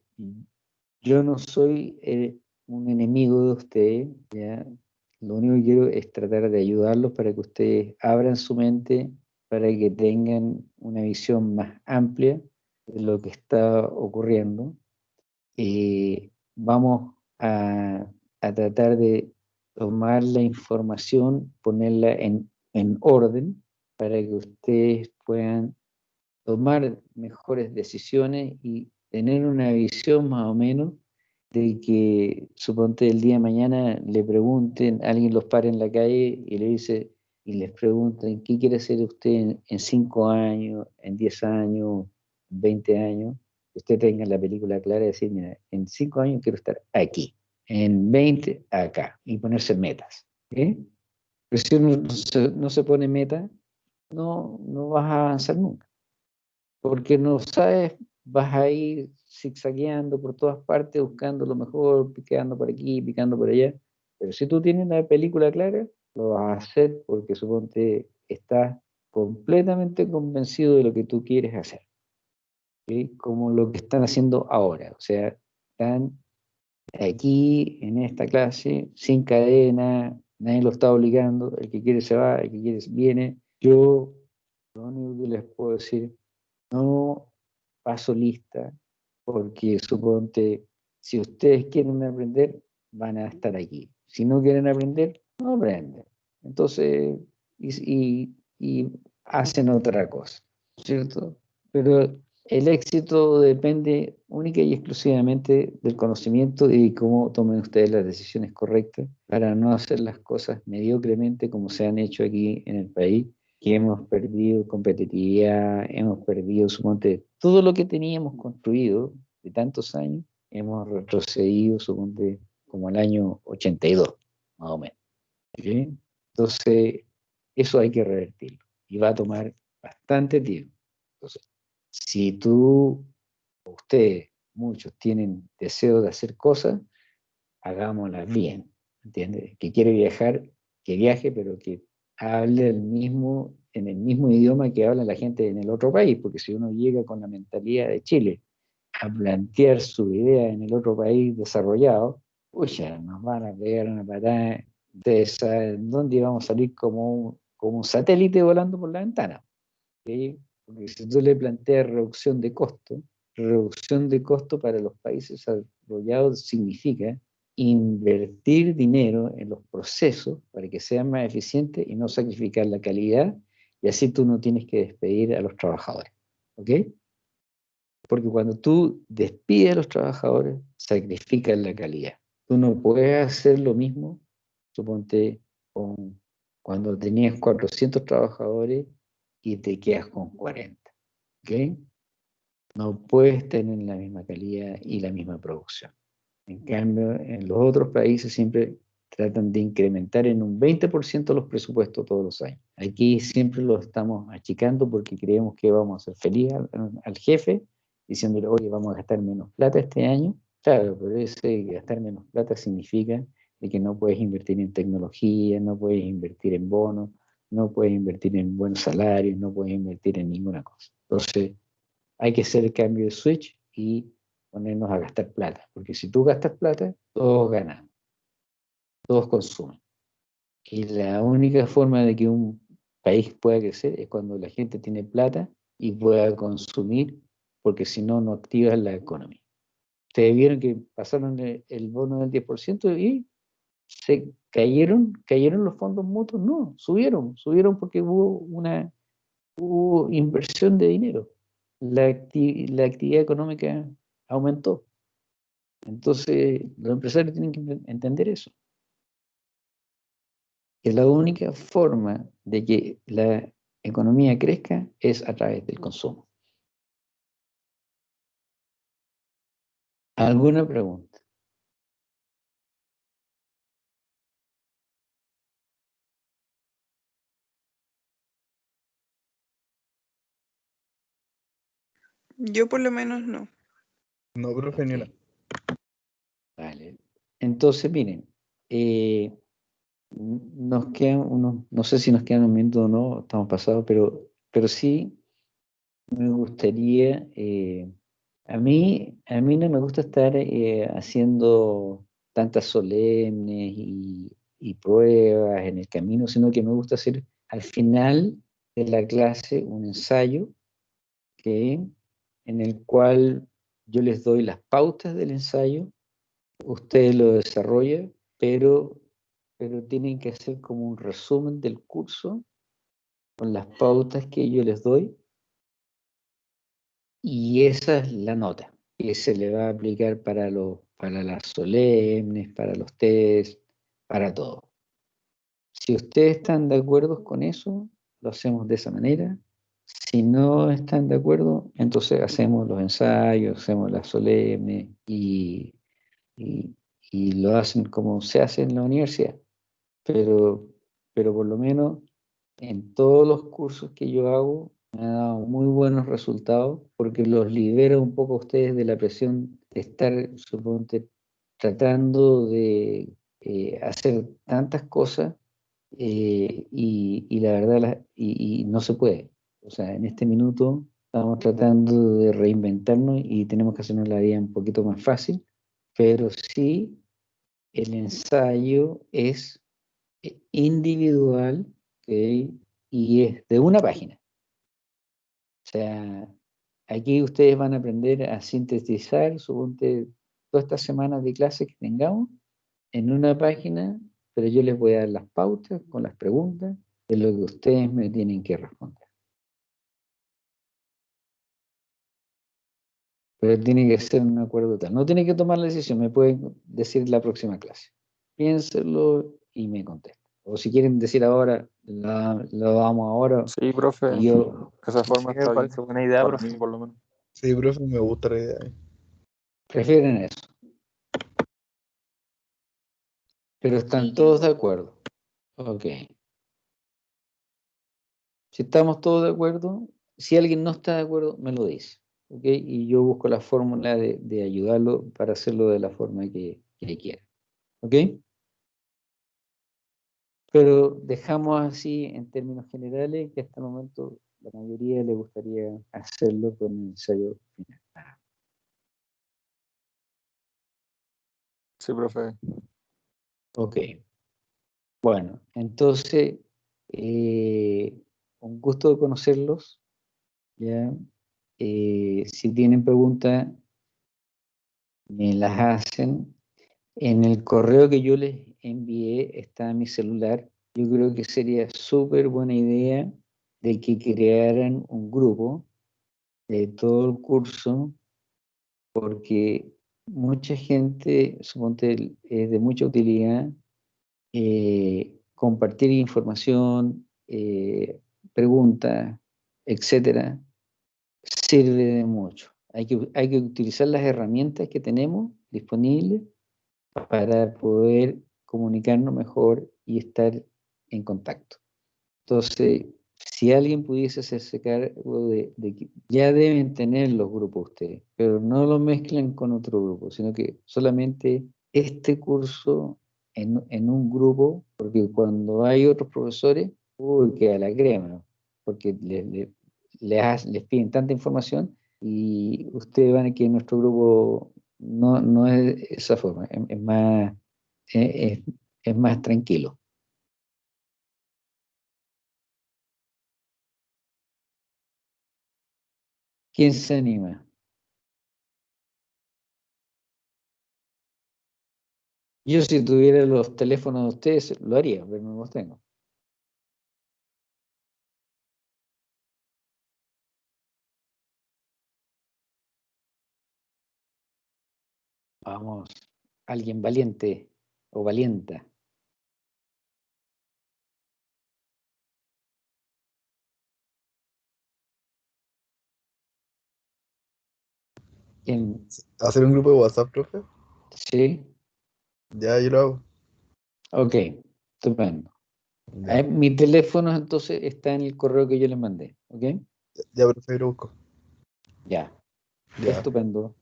yo no soy eh, un enemigo de usted, ¿ya? Lo único que quiero es tratar de ayudarlos para que ustedes abran su mente, para que tengan una visión más amplia de lo que está ocurriendo. Eh, vamos a, a tratar de tomar la información, ponerla en, en orden para que ustedes puedan tomar mejores decisiones y tener una visión más o menos de que, suponte el día de mañana le pregunten, alguien los pare en la calle y le dice, y les pregunten, ¿qué quiere hacer usted en, en cinco años, en diez años, en 20 años? Usted tenga la película clara y decir, mira, en cinco años quiero estar aquí, en 20 acá, y ponerse metas. ¿eh? Pero si uno no se, no se pone meta, no, no vas a avanzar nunca. Porque no sabes, vas a ir zigzagueando por todas partes, buscando lo mejor, picando por aquí, picando por allá. Pero si tú tienes la película clara, lo vas a hacer porque suponte estás completamente convencido de lo que tú quieres hacer. ¿sí? Como lo que están haciendo ahora. O sea, están aquí en esta clase, sin cadena, nadie lo está obligando, el que quiere se va, el que quiere viene. Yo lo único que les puedo decir, no paso lista, porque suponte, si ustedes quieren aprender, van a estar aquí. Si no quieren aprender, no aprenden. Entonces, y, y, y hacen otra cosa, ¿cierto? Pero el éxito depende única y exclusivamente del conocimiento y cómo tomen ustedes las decisiones correctas para no hacer las cosas mediocremente como se han hecho aquí en el país, que hemos perdido competitividad, hemos perdido, suponte, todo lo que teníamos construido de tantos años, hemos retrocedido, suponte, como al año 82, más o menos. ¿sí? Entonces, eso hay que revertirlo y va a tomar bastante tiempo. Entonces, si tú, ustedes, muchos tienen deseo de hacer cosas, hagámoslas bien, ¿entiendes? Que quiere viajar, que viaje, pero que hable el mismo, en el mismo idioma que habla la gente en el otro país, porque si uno llega con la mentalidad de Chile a plantear su idea en el otro país desarrollado, ya nos van a pegar una patada de esa, dónde íbamos a salir como un, como un satélite volando por la ventana. ¿sí? Porque si tú le planteas reducción de costo, reducción de costo para los países desarrollados significa invertir dinero en los procesos para que sean más eficientes y no sacrificar la calidad, y así tú no tienes que despedir a los trabajadores. ¿Ok? Porque cuando tú despides a los trabajadores, sacrificas la calidad. Tú no puedes hacer lo mismo, suponte, cuando tenías 400 trabajadores y te quedas con 40. ¿Ok? No puedes tener la misma calidad y la misma producción. En cambio, en los otros países siempre tratan de incrementar en un 20% los presupuestos todos los años. Aquí siempre lo estamos achicando porque creemos que vamos a hacer feliz al, al jefe, diciéndole, oye, vamos a gastar menos plata este año. Claro, pero ese gastar menos plata significa de que no puedes invertir en tecnología, no puedes invertir en bonos, no puedes invertir en buenos salarios, no puedes invertir en ninguna cosa. Entonces, hay que hacer el cambio de switch y ponernos a gastar plata, porque si tú gastas plata, todos ganan, todos consumen. Y la única forma de que un país pueda crecer es cuando la gente tiene plata y pueda consumir, porque si no, no activas la economía. Ustedes vieron que pasaron el, bono del 10% y se cayeron, cayeron los fondos mutuos, no, subieron, subieron porque hubo una hubo inversión de dinero. La, acti la actividad económica aumentó. Entonces, los empresarios tienen que entender eso. Que la única forma de que la economía crezca es a través del consumo. ¿Alguna pregunta? Yo por lo menos no. No, profe, ni una. Vale. Entonces, miren, eh, nos quedan unos, no sé si nos quedan un minuto o no, estamos pasados, pero, pero sí me gustaría, eh, a mí, a mí no me gusta estar eh, haciendo tantas solemnes y, y pruebas en el camino, sino que me gusta hacer al final de la clase un ensayo que en el cual yo les doy las pautas del ensayo, ustedes lo desarrollan, pero, pero tienen que hacer como un resumen del curso con las pautas que yo les doy y esa es la nota que se le va a aplicar para, los para las solemnes, para los test, para todo. Si ustedes están de acuerdo con eso, lo hacemos de esa manera. Si no están de acuerdo, entonces hacemos los ensayos, hacemos las solemnes y, y, y lo hacen como se hace en la universidad. Pero, pero por lo menos en todos los cursos que yo hago, me ha dado muy buenos resultados porque los libera un poco a ustedes de la presión de estar, suponte, tratando de eh, hacer tantas cosas eh, y, y, la verdad la, y, y, no se puede. O sea, en este minuto estamos tratando de reinventarnos y tenemos que hacernos la vida un poquito más fácil, pero sí el ensayo es individual ¿okay? y es de una página. O sea, aquí ustedes van a aprender a sintetizar, suponte, todas estas semanas de clase que tengamos en una página, pero yo les voy a dar las pautas con las preguntas de lo que ustedes me tienen que responder. Pero tiene que ser un acuerdo tal. No tiene que tomar la decisión, me pueden decir la próxima clase. Piénselo y me contestan. O si quieren decir ahora, la, lo vamos ahora. Sí, profe. y yo, Esa forma está me parece bien. buena idea, Para profe. mí, por lo menos. Sí, profe, me gusta la idea. prefieren eso. Pero están todos de acuerdo. Ok. Si estamos todos de acuerdo, si alguien no está de acuerdo, me lo dice. ¿Ok? Y yo busco la fórmula de, de ayudarlo para hacerlo de la forma que, que quiera. ¿Ok? Pero dejamos así en términos generales que hasta el momento la mayoría le gustaría hacerlo con el ensayo final. Sí, profe. Ok. Bueno, entonces, eh, un gusto de conocerlos. ¿ya? Eh, si tienen preguntas, me las hacen. En el correo que yo les envié está mi celular. Yo creo que sería súper buena idea de que crearan un grupo de todo el curso, porque mucha gente, suponte, es de mucha utilidad eh, compartir información, eh, preguntas, etcétera, sirve de mucho. Hay que, hay que utilizar las herramientas que tenemos disponibles para poder comunicarnos mejor y estar en contacto. Entonces, si alguien pudiese hacerse cargo de, ya deben tener los grupos ustedes, pero no lo mezclen con otro grupo, sino que solamente este curso en, en un grupo, porque cuando hay otros profesores, uy, queda la crema, porque les, les, les, les piden tanta información y ustedes van a que nuestro grupo no, no es esa forma, es, más, es más tranquilo. ¿Quién se anima? Yo si tuviera los teléfonos de ustedes lo haría, pero no los tengo. Vamos, alguien valiente o valienta. ¿Quién? ¿Hacer un grupo de WhatsApp, profe? Sí, Ya, yo lo hago. ok, estupendo. Ya, Eh, mi teléfono entonces está en el correo que yo les mandé, ¿ok? ya profe, lo busco. Ya, Ya, estupendo.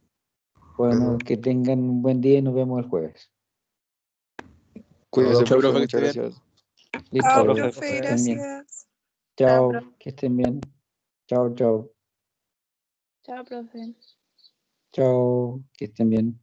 Bueno, que tengan un buen día y nos vemos el jueves. Cuídese, Chao, profe. profe, Muchas gracias. Listo, Chao, profe. profe, que estén bien. gracias. Chao, Chao, que estén bien. Chao, chao. Chao, profe. Chao, que estén bien.